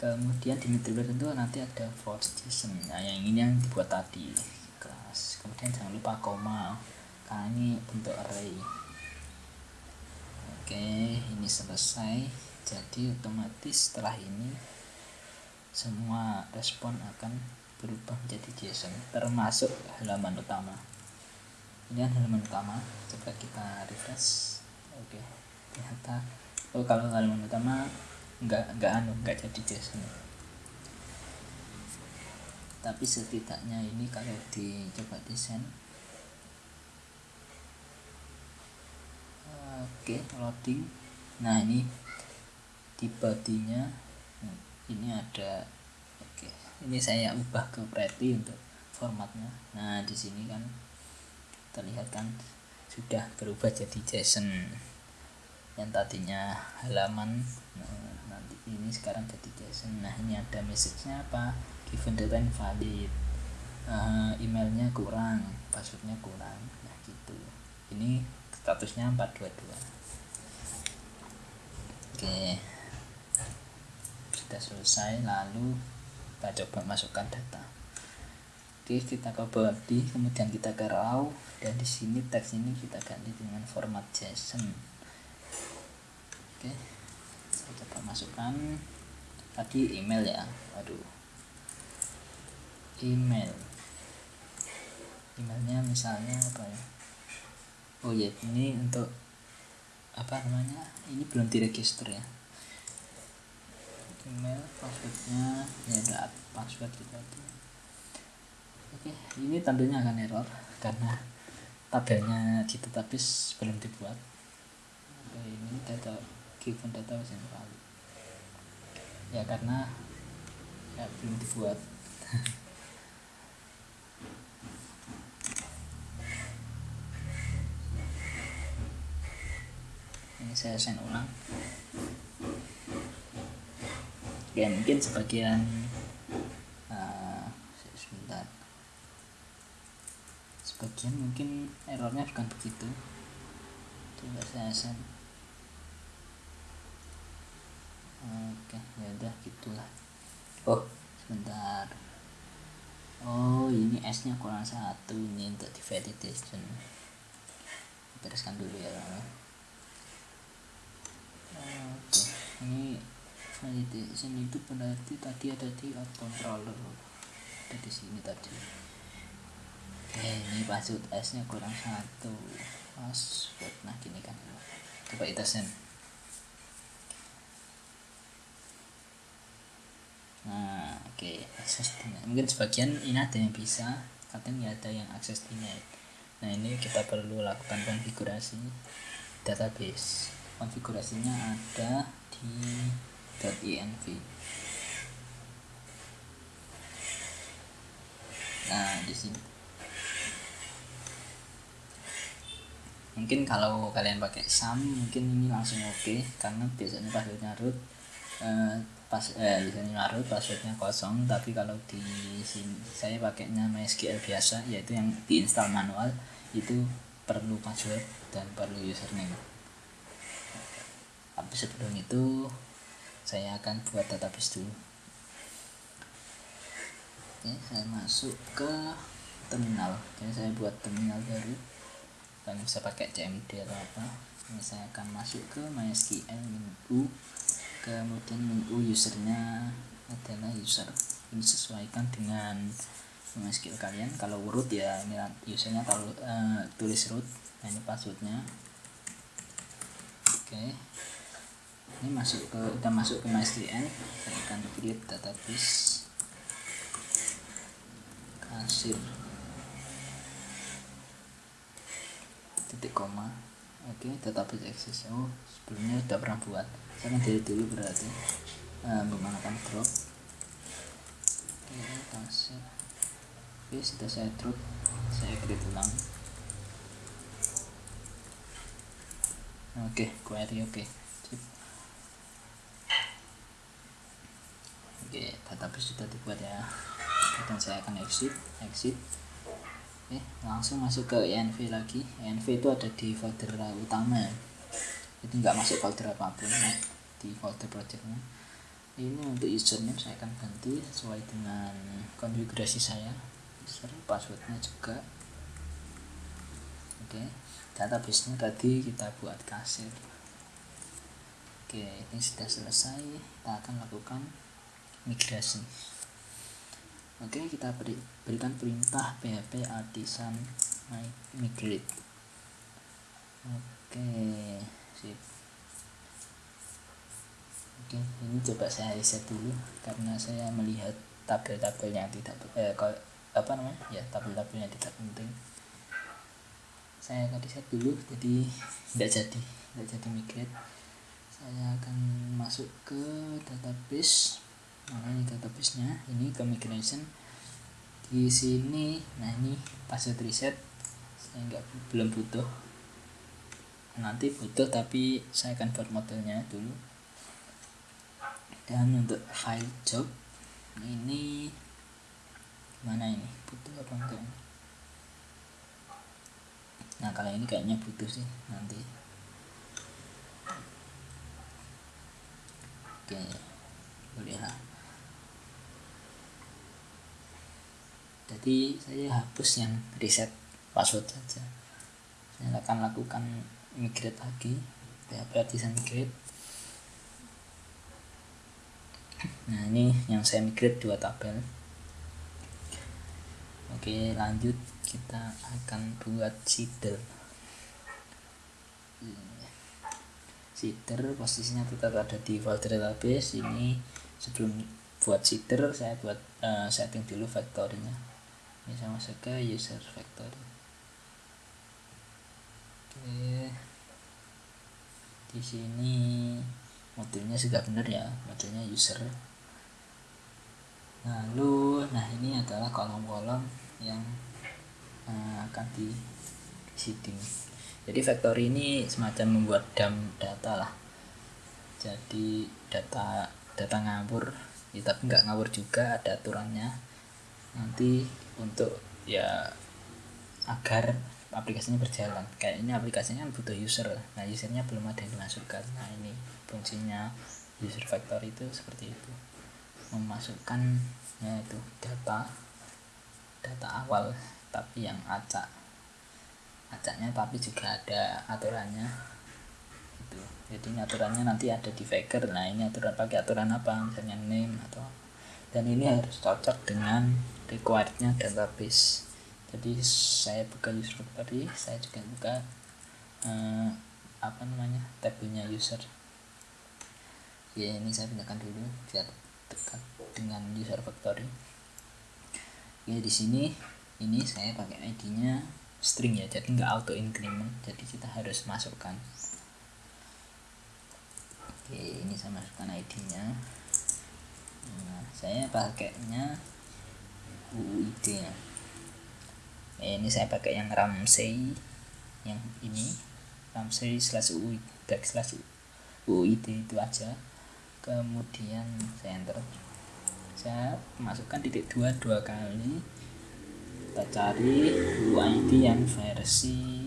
Kemudian di middleware itu nanti ada force JSON nah yang ini yang dibuat tadi kelas. Kemudian jangan lupa koma karena ini bentuk array. Oke ini selesai. Jadi otomatis setelah ini semua respon akan berubah menjadi JSON termasuk halaman utama. Ini kan halaman utama coba kita refresh. Oke ternyata oh kalau halaman utama enggak enggak anu enggak jadi JSON tapi setidaknya ini kalau dicoba desain oke loading. Nah ini di bodinya ini ada ini saya ubah ke pretty untuk formatnya. Nah di sini kan terlihat kan sudah berubah jadi JSON yang tadinya halaman nah, nanti ini sekarang jadi JSON nah ini ada message-nya apa? Given data invalid uh, emailnya kurang passwordnya kurang. Nah gitu. Ini statusnya 422 oke. Sudah selesai lalu kita coba masukkan data. Oke kita ke body kemudian kita ke raw dan di sini teks ini kita ganti dengan format JSON. Oke saya coba masukkan. Tadi email ya aduh email. Emailnya misalnya apa ya? Oh ya ini untuk apa namanya? Ini belum diregister ya email passwordnya ya ada password kita itu oke ini tentunya akan error karena tabelnya di database belum dibuat. Oke ini data given data was invalid ya karena ya belum dibuat. Ini saya send ulang ya mungkin sebagian uh, sebentar. Sebagian mungkin errornya bukan begitu. Coba saya send oke ya udah gitulah. Oh. Sebentar. Oh ini S nya kurang satu. Ini untuk di validation. Bereskan dulu ya oke ini validation itu berarti tadi ada di out controller ada di sini tadi. Oke ini password S nya kurang satu. Password. Nah gini kan. Coba kita send. Nah oke okay. akses mungkin sebagian ini ada yang bisa kadang ya ada yang akses denied nah ini kita perlu lakukan konfigurasi database. Konfigurasinya ada di .env nah di sini. Mungkin kalau kalian pakai SAM mungkin ini langsung oke okay, karena biasanya passwordnya root eh, pas eh biasanya root passwordnya kosong. Tapi kalau di sini saya pakainya MySQL biasa yaitu yang diinstal manual itu perlu password dan perlu username. Tapi sebelum itu saya akan buat database dulu. Oke saya masuk ke terminal. Jadi saya buat terminal baru. Kalian bisa pakai CMD atau apa. Ini saya akan masuk ke MySQL min kemudian min usernya adalah user ini sesuaikan dengan MySQL kalian. Kalau root ya ini usernya kalau uh, tulis root nah ini passwordnya. Oke ini masuk ke kita masuk ke MySQL akan create database. Kasir. Titik koma. Oke database access oh sebelumnya udah pernah buat. Saya kan dari dulu berarti. Uh, menggunakan drop. Oke kasih oke sudah saya drop. Saya create ulang. Oke query oke oke database sudah dibuat ya. Dan saya akan exit exit. Oke langsung masuk ke env lagi. Env itu ada di folder utama. Jadi nggak masuk folder apa pun ya, di folder projectnya. Ini untuk username saya akan ganti sesuai dengan konfigurasi saya. User passwordnya juga. Oke database nya tadi kita buat kasir. Oke ini sudah selesai. Kita akan lakukan migrasi. Oke kita beri, berikan perintah php artisan migrate. Oke sip. Oke ini coba saya reset dulu karena saya melihat tabel-tabelnya tidak eh, apa namanya? Ya tabel-tabelnya tidak penting. Saya akan reset dulu jadi tidak jadi tidak jadi migrate. Saya akan masuk ke database mana ini database nya ini ke migration di sini nah ini password reset. Saya nggak belum butuh. Nanti butuh tapi saya akan buat modelnya dulu. Dan untuk file job ini mana ini? Butuh apa enggak nah kalau ini kayaknya butuh sih nanti. Oke boleh lah jadi saya hapus yang reset password saja. Saya akan lakukan migrate lagi. PHP artisan migrate. Nah ini yang saya migrate dua tabel. Oke lanjut. Kita akan buat seeder. Seeder posisinya tetap ada di folder database. Ini sebelum buat seeder saya buat uh, setting dulu factory-nya ini masuk ke user factory oke. Di sini modelnya sudah benar ya modelnya user. Lalu nah ini adalah kolom-kolom yang uh, akan di seeding. Jadi factory ini semacam membuat dam data lah. Jadi data data ngawur ya, tapi nggak ngawur juga ada aturannya nanti untuk ya agar aplikasinya berjalan. Kayak ini aplikasinya butuh user. Nah usernya belum ada yang dimasukkan. Nah ini fungsinya user factory itu seperti itu. Memasukkan ya itu data data awal tapi yang acak. Acaknya tapi juga ada aturannya. Itu. Jadi aturannya nanti ada di Faker. Nah ini aturan pakai aturan apa? Misalnya name atau dan ini harus cocok dengan requirednya database. Jadi saya buka user factory saya juga buka eh, apa namanya tabelnya user. Ya ini saya pindahkan dulu biar dekat dengan user factory. Ya di sini ini saya pakai ID-nya string ya jadi nggak auto increment jadi kita harus masukkan. Oke ini saya masukkan ID-nya nah, saya pakainya UID ya eh, ini saya pakai yang Ramsey yang ini. Ramsey slash UID slash UID itu aja. Kemudian saya enter. Saya masukkan titik dua dua kali. Kita cari UID yang versi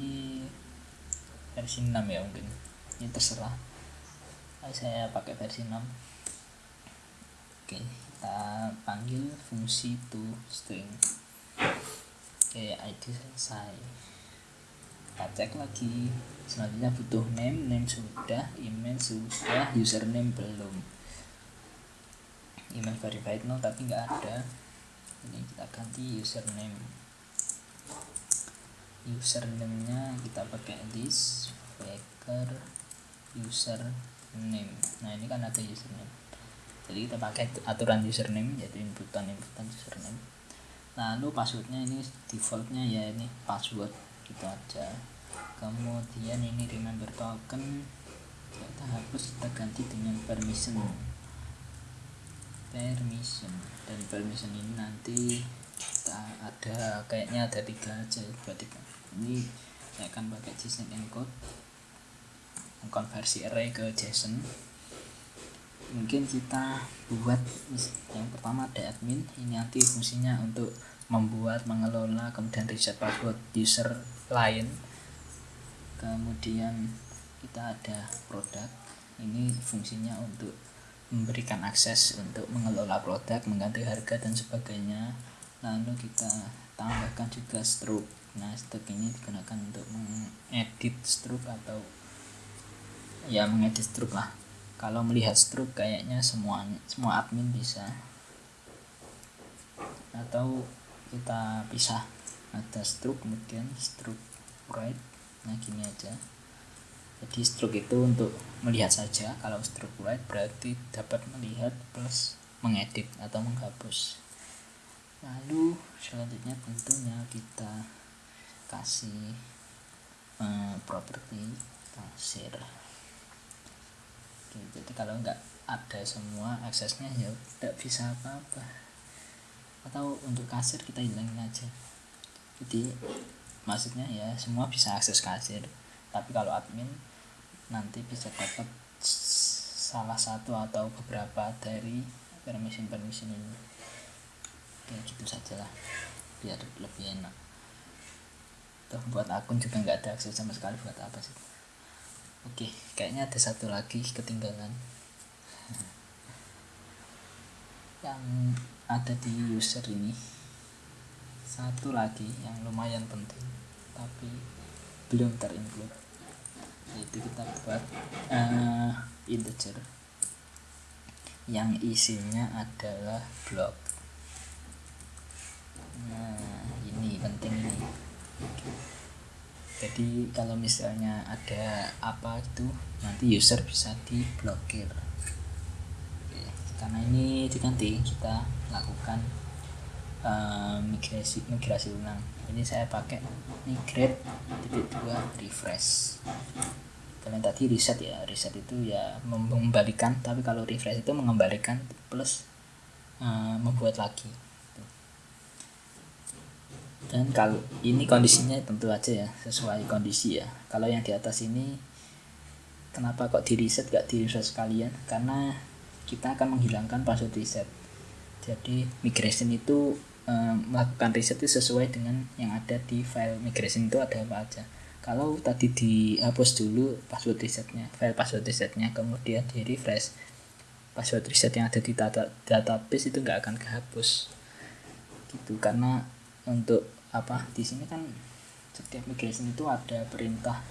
versi 6 ya mungkin. Ini terserah. Saya pakai versi 6 oke kita panggil fungsi to string. Oke ID selesai. Kita cek lagi. Selanjutnya butuh name name sudah email sudah username belum. Email verified no tapi nggak ada. Ini kita ganti username. Username nya kita pakai this faker username. Nah ini kan ada username jadi kita pakai aturan username yaitu inputan inputan username lalu passwordnya ini defaultnya ya ini password gitu aja. Kemudian ini remember token kita hapus kita ganti dengan permission. Permission. Dan permission ini nanti kita ada kayaknya ada tiga aja buat tiga ini saya akan pakai JSON encode. Konversi array ke JSON mungkin kita buat yang pertama ada admin ini nanti fungsinya untuk membuat mengelola kemudian reset password user lain. Kemudian kita ada produk ini fungsinya untuk memberikan akses untuk mengelola produk mengganti harga dan sebagainya. Lalu kita tambahkan juga stroke. Nah stroke ini digunakan untuk mengedit stroke atau ya mengedit stroke lah kalau melihat stroke kayaknya semua semua admin bisa. Atau kita pisah ada stroke kemudian stroke right. Nah gini aja. Jadi stroke itu untuk melihat saja. Kalau stroke right berarti dapat melihat plus mengedit atau menghapus. Lalu selanjutnya tentunya kita kasih uh, properti kasir Oke, jadi kalau nggak ada semua aksesnya ya tidak bisa apa-apa. Atau untuk kasir kita hilangin aja. Jadi maksudnya ya semua bisa akses kasir. Tapi kalau admin nanti bisa dapat salah satu atau beberapa dari permission permission ini. Ya gitu saja lah biar lebih enak. Tuh buat akun juga nggak ada akses sama sekali buat apa sih oke kayaknya ada satu lagi ketinggalan. Yang ada di user ini. Satu lagi yang lumayan penting tapi belum terinclude. Yaitu kita buat uh, integer. Yang isinya adalah blok nah ini penting ini jadi kalau misalnya ada apa itu nanti user bisa diblokir. Karena ini nanti kita lakukan uh, migrasi migrasi ulang. Ini saya pakai migrate titik dua refresh. Kalian tadi reset ya reset itu ya mengembalikan tapi kalau refresh itu mengembalikan plus uh, membuat lagi dan kalau ini kondisinya tentu aja ya sesuai kondisi ya. Kalau yang di atas ini kenapa kok di reset gak di reset sekalian? Karena kita akan menghilangkan password reset. Jadi migration itu um, melakukan reset itu sesuai dengan yang ada di file migration itu ada apa aja. Kalau tadi dihapus dulu password resetnya file password resetnya kemudian di refresh password reset yang ada di data database itu nggak akan kehapus. Gitu karena untuk apa di sini kan setiap migration itu ada perintah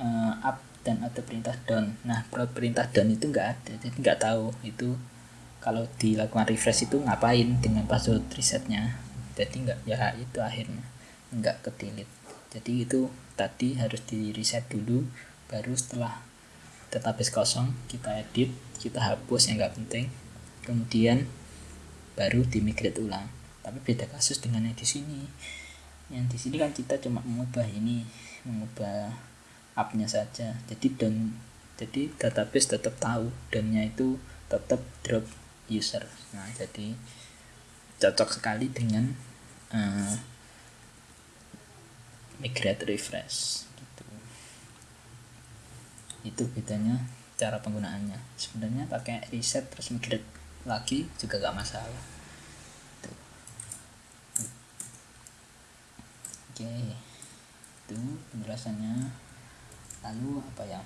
uh, up dan ada perintah down. Nah perintah down itu enggak ada jadi enggak tahu itu kalau dilakukan refresh itu ngapain dengan password resetnya. Jadi enggak ya itu akhirnya enggak ke delete. Jadi itu tadi harus di reset dulu baru setelah database kosong kita edit kita hapus yang enggak penting kemudian baru dimigrate ulang tapi beda kasus dengan yang di sini. Yang di sini kan kita cuma mengubah ini mengubah appnya saja. Jadi dan jadi database tetap tahu dannya itu tetap drop user. Nah jadi cocok sekali dengan uh, migrate refresh gitu. Itu bedanya cara penggunaannya. Sebenarnya pakai reset terus migrate lagi juga gak masalah oke itu penjelasannya. Lalu apa ya?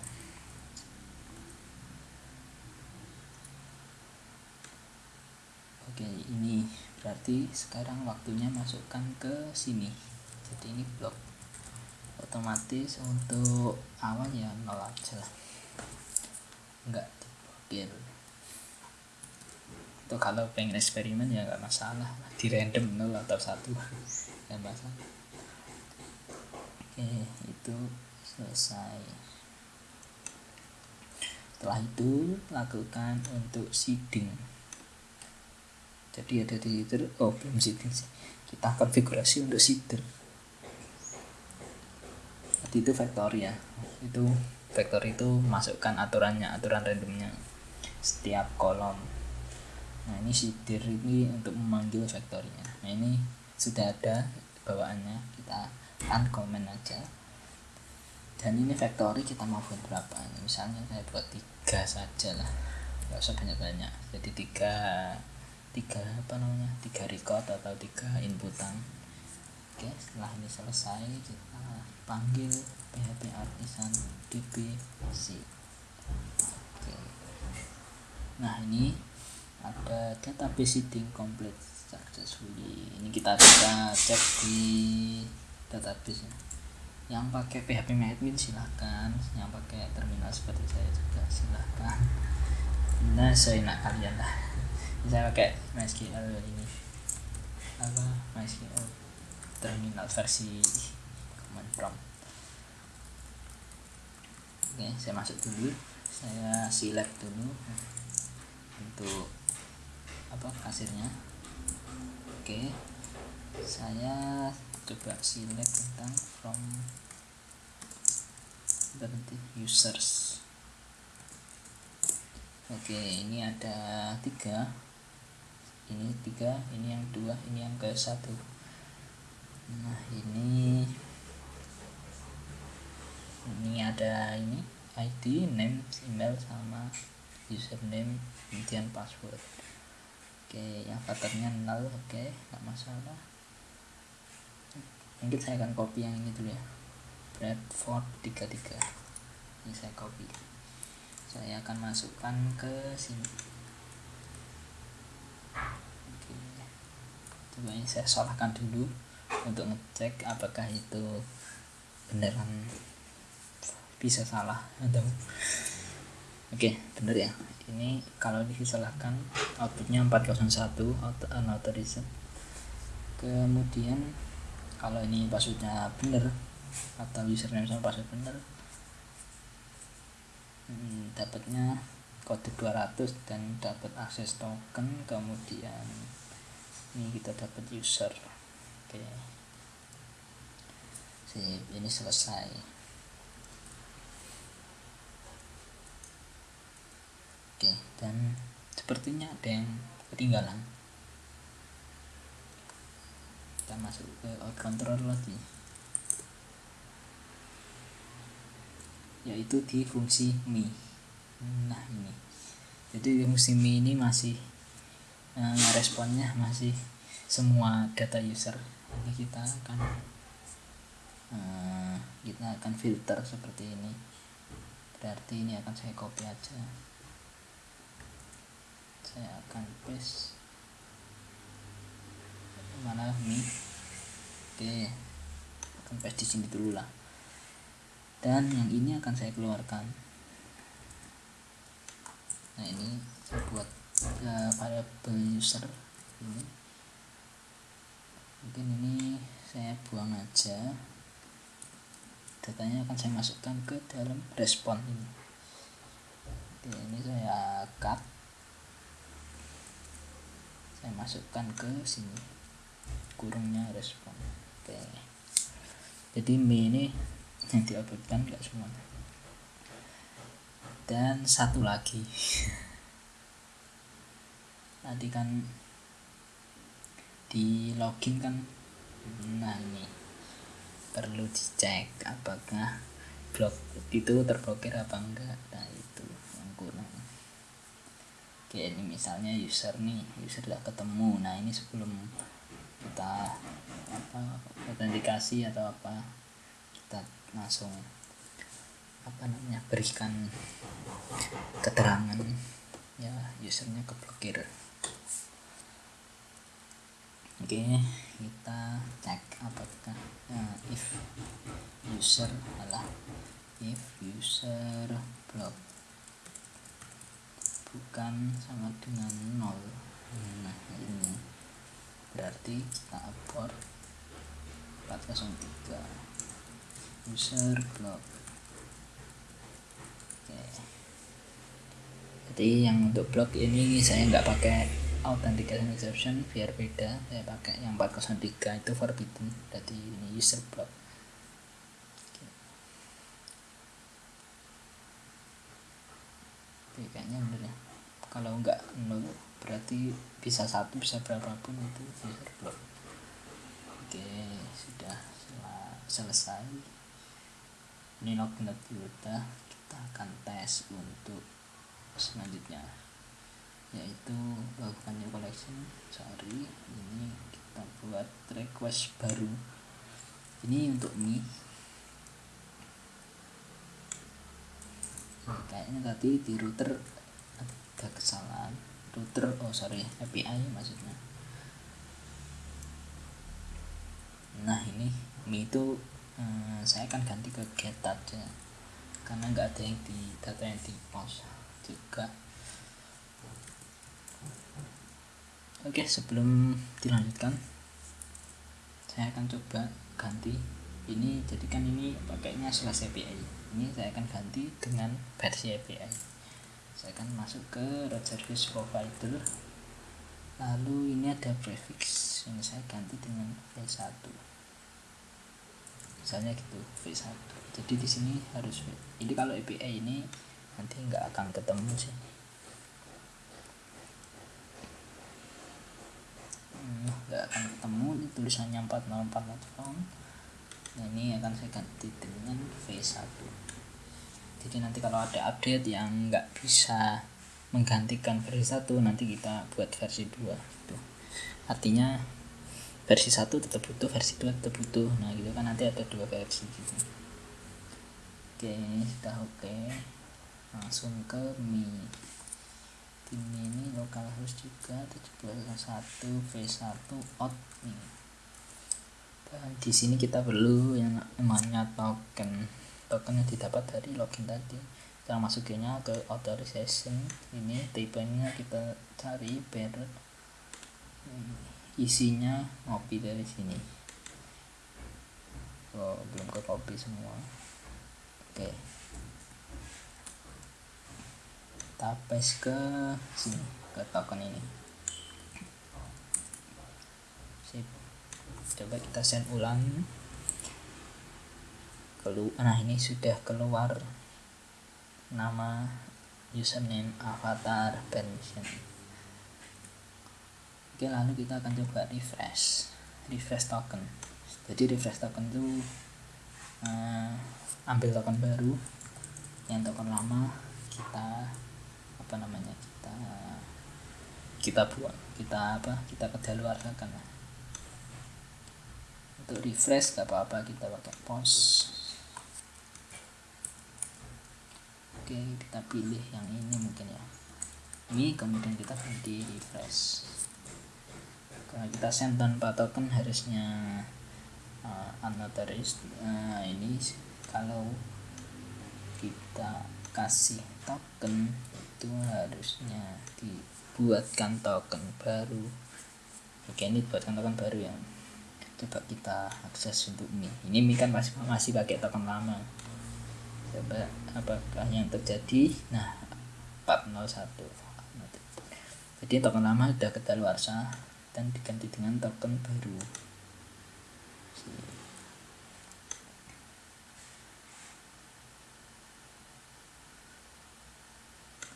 Oke ini berarti sekarang waktunya masukkan ke sini. Jadi ini blok otomatis untuk awal ya nol aja lah. Enggak diblokir. Atau kalau pengen eksperimen ya nggak masalah di random nol atau satu. Nggak masalah oke itu selesai. Setelah itu lakukan untuk seeding. Jadi ada di situ oh belum seeding sih. Kita konfigurasi untuk seeder. Tadi itu factory ya. Itu factory itu masukkan aturannya aturan randomnya. Setiap kolom. Nah ini si dir ini untuk memanggil factory-nya nah ini sudah ada bawaannya. Kita uncomment aja. Dan ini factory kita mau buat berapa? Misalnya saya buat tiga saja lah. Nggak usah banyak-banyak. Jadi tiga tiga apa namanya? Tiga record atau tiga inputan oke setelah ini selesai kita panggil PHP artisan dbc oke. Nah ini ada database seeding complete. Successfully ini kita bisa cek di database yang pakai PHP admin silahkan yang pakai terminal seperti saya juga silahkan nah seenak kalian lah. Saya pakai MySQL ini. Apa? MySQL terminal versi command prompt. Oke saya masuk dulu. Saya select dulu untuk apa kasirnya. Oke saya coba select tentang from berarti users. Oke ini ada tiga. Ini tiga ini yang dua ini yang ke satu. Nah ini ini ada ini ID name email sama username kemudian password. Oke yang patternnya null oke nggak masalah mungkin saya akan copy yang ini dulu ya. Bradford 33 ini saya copy. Saya akan masukkan ke sini. Oke. Coba ini saya salahkan dulu untuk ngecek apakah itu beneran bisa salah atau oke bener ya. Ini kalau disalahkan outputnya 401 auto unauthorized kemudian kalau ini passwordnya bener atau username sama password bener hmm, dapatnya kode 200 dan dapat akses token kemudian ini kita dapat user. Oke. Sip ini selesai. Oke dan sepertinya ada yang ketinggalan kita masuk ke out control lagi. Yaitu di fungsi mi. Nah ini. Jadi fungsi mi ini masih uh, responnya masih semua data user. Ini kita akan uh, kita akan filter seperti ini. Berarti ini akan saya copy aja. Saya akan paste mana ini? Oke akan paste di sini dulu lah. Dan yang ini akan saya keluarkan. Nah ini saya buat uh, variable user ini. Mungkin ini saya buang aja. Datanya akan saya masukkan ke dalam respon ini. Oke, ini saya cut. Saya masukkan ke sini kurungnya respon Oke. jadi mie ini yang diuploadkan enggak semuanya dan satu lagi. Nanti kan di login kan nah ini perlu dicek apakah blok itu terblokir apa enggak. Nah itu yang kurang. Oke ini misalnya user nih user udah ketemu. Nah ini sebelum kita apa autentikasi atau apa kita langsung apa namanya berikan keterangan ya usernya keblokir. Oke kita cek apakah uh, if user adalah if user block bukan sama dengan nol. Nah ini berarti kita 403 user block. Oke. Jadi yang untuk blog ini saya nggak pakai authentication exception biar beda. Saya pakai yang 403 itu forbidden. Jadi ini user block. Oke. kayaknya bener ya. Kalau nggak nol berarti bisa satu bisa berapapun itu. User block oke sudah selesai. Ini login udah kita akan tes untuk selanjutnya yaitu lakukan new collection sorry ini kita buat request baru. Ini untuk mi. Kayaknya tadi di router ada kesalahan router oh sorry. API maksudnya. Nah ini mi itu hmm, saya akan ganti ke get aja karena nggak ada yang di data yang di post juga. Oke sebelum dilanjutkan saya akan coba ganti. Ini jadikan ini pakainya slash API ini saya akan ganti dengan versi API saya akan masuk ke root service provider lalu ini ada prefix yang saya ganti dengan v1 misalnya gitu v1 jadi di sini harus ini kalau API ini nanti nggak akan ketemu sih. Nggak akan ketemu. Ini tulisannya 404 phone nah ini akan saya ganti dengan V1 jadi nanti kalau ada update yang nggak bisa menggantikan versi 1 nanti kita buat versi 2 gitu. artinya versi 1 tetap butuh versi 2 tetap butuh. Nah gitu kan nanti ada dua versi gitu. Oke sudah oke. Langsung ke Mi. Ini ini lokal host juga 17.1 v1 out nih dan di sini kita perlu yang namanya token token yang didapat dari login tadi. Kita masukinnya ke authorization. Ini tipenya kita cari biar isinya ngopi dari sini. Oh belum ke copy semua. Oke. Okay. paste ke sini ke token ini. Sip. Coba kita send ulang keluar nah ini sudah keluar nama username avatar permission oke lalu kita akan coba refresh refresh token. Jadi refresh token itu uh, ambil token baru. Yang token lama kita apa namanya kita kita buat kita apa kita kedaluarsakan untuk refresh gak apa-apa kita pakai pause oke kita pilih yang ini mungkin ya. Ini kemudian kita ganti refresh. Kalau kita send tanpa token harusnya uh, unauthorized uh, ini kalau kita kasih token itu harusnya dibuatkan token baru. Oke ini buatkan token baru yang coba kita akses untuk ini ini kan masih masih pakai token lama. Coba apakah yang terjadi? Nah 401 jadi token lama sudah kedaluarsa dan diganti dengan token baru.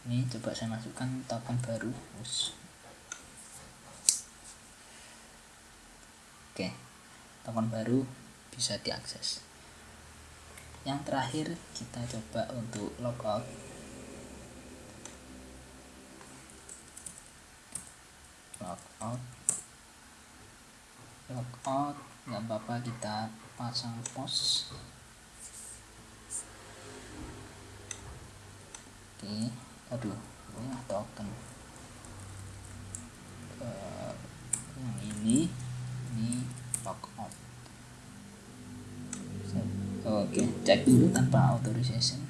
Ini coba saya masukkan token baru. Oke token baru bisa diakses yang terakhir kita coba untuk logout logout logout nggak apa-apa kita pasang post oke aduh ini token. Ke yang ini ini logout oke cek dulu tanpa authorization.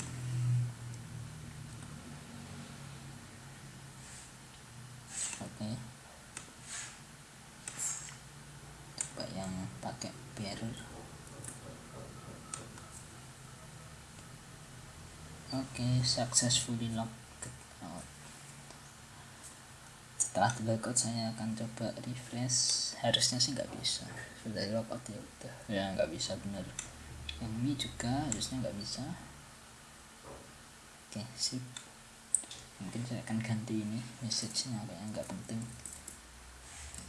Oke. Coba yang pakai bearer oke successfully locked. Setelah di saya akan coba refresh. Harusnya sih nggak bisa. Sudah di logout ya udah. Ya nggak bisa benar yang ini juga harusnya nggak bisa. Oke sip. Mungkin saya akan ganti ini message-nya kayak nggak penting.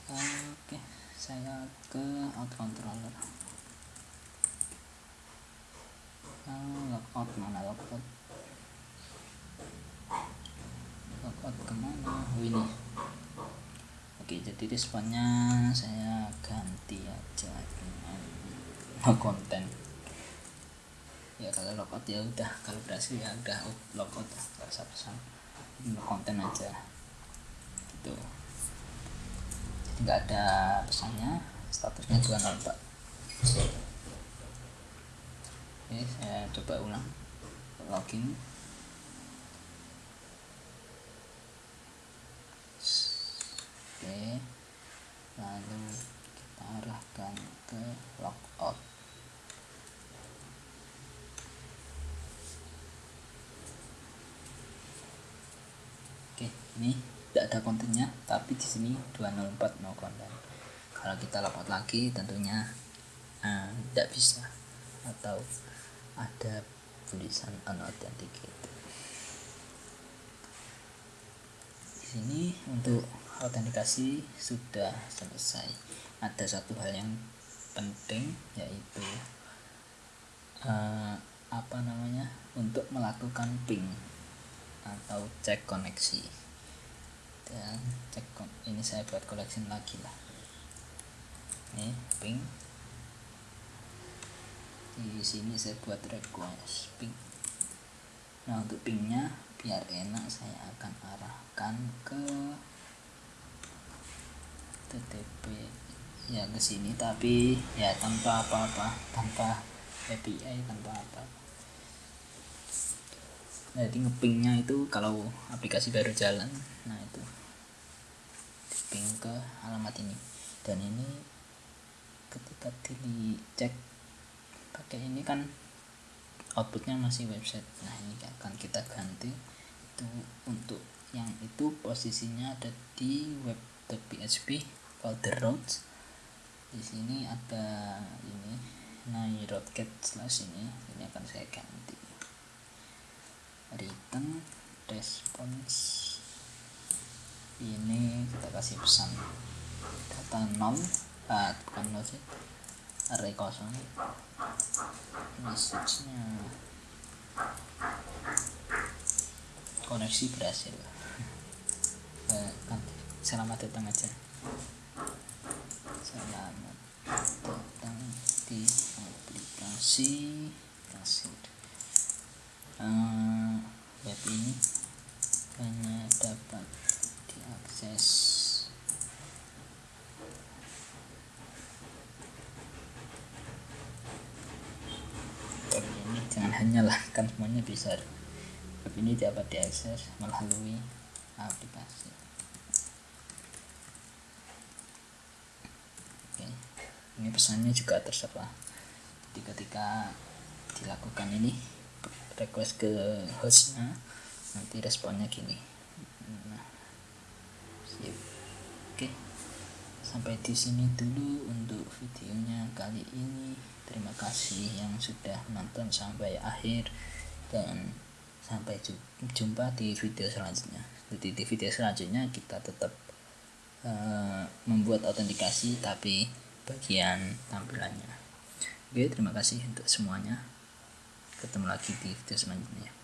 Oke saya ke out controller. Logout mana? Logout. Logout ke mana? Oh ini. Oke jadi responnya saya ganti aja. Dengan no konten ya kalau logout ya udah. Kalau berhasil ya udah logout nggak usah pesan. Konten aja. Gitu. Jadi nggak ada pesannya. Statusnya 204 oke saya coba ulang. Login. Oke. Lalu kita arahkan ke logout oke ini tidak ada kontennya tapi di sini 204 no konten. Kalau kita logout lagi tentunya uh, tidak bisa. Atau ada tulisan unauthenticated di sini untuk autentikasi sudah selesai. Ada satu hal yang penting yaitu uh, apa namanya untuk melakukan ping atau cek koneksi dan cek ini saya buat koleksi lagi lah. Ini ping di sini saya buat request ping nah untuk pingnya biar enak saya akan arahkan ke TTP ya ke sini tapi ya tanpa apa-apa. Tanpa API tanpa apa jadi ngepingnya itu kalau aplikasi baru jalan nah itu ping ke alamat ini. Dan ini ketika dicek pakai ini kan outputnya masih website. Nah ini akan kita ganti itu untuk yang itu posisinya ada di web.php folder routes. Di sini ada ini nairocket slash ini. Ini akan saya ganti. Return response ini kita kasih pesan. Data nol ah bukan nol sih. Array kosong. Message-nya. Koneksi berhasil. Eh, selamat datang aja. Selamat datang di aplikasi hasil uh, web ini hanya dapat diakses jangan hanya lah kan semuanya bisa. Web ini dapat diakses melalui aplikasi. Oke ini pesannya juga terserah. Jadi ketika dilakukan ini request ke hostnya nanti responnya gini sip oke. Sampai di sini dulu untuk videonya kali ini. Terima kasih yang sudah menonton sampai akhir. Dan sampai jumpa di video selanjutnya. Jadi di video selanjutnya kita tetap uh, membuat autentikasi tapi bagian tampilannya. Oke terima kasih untuk semuanya. Ketemu lagi di video selanjutnya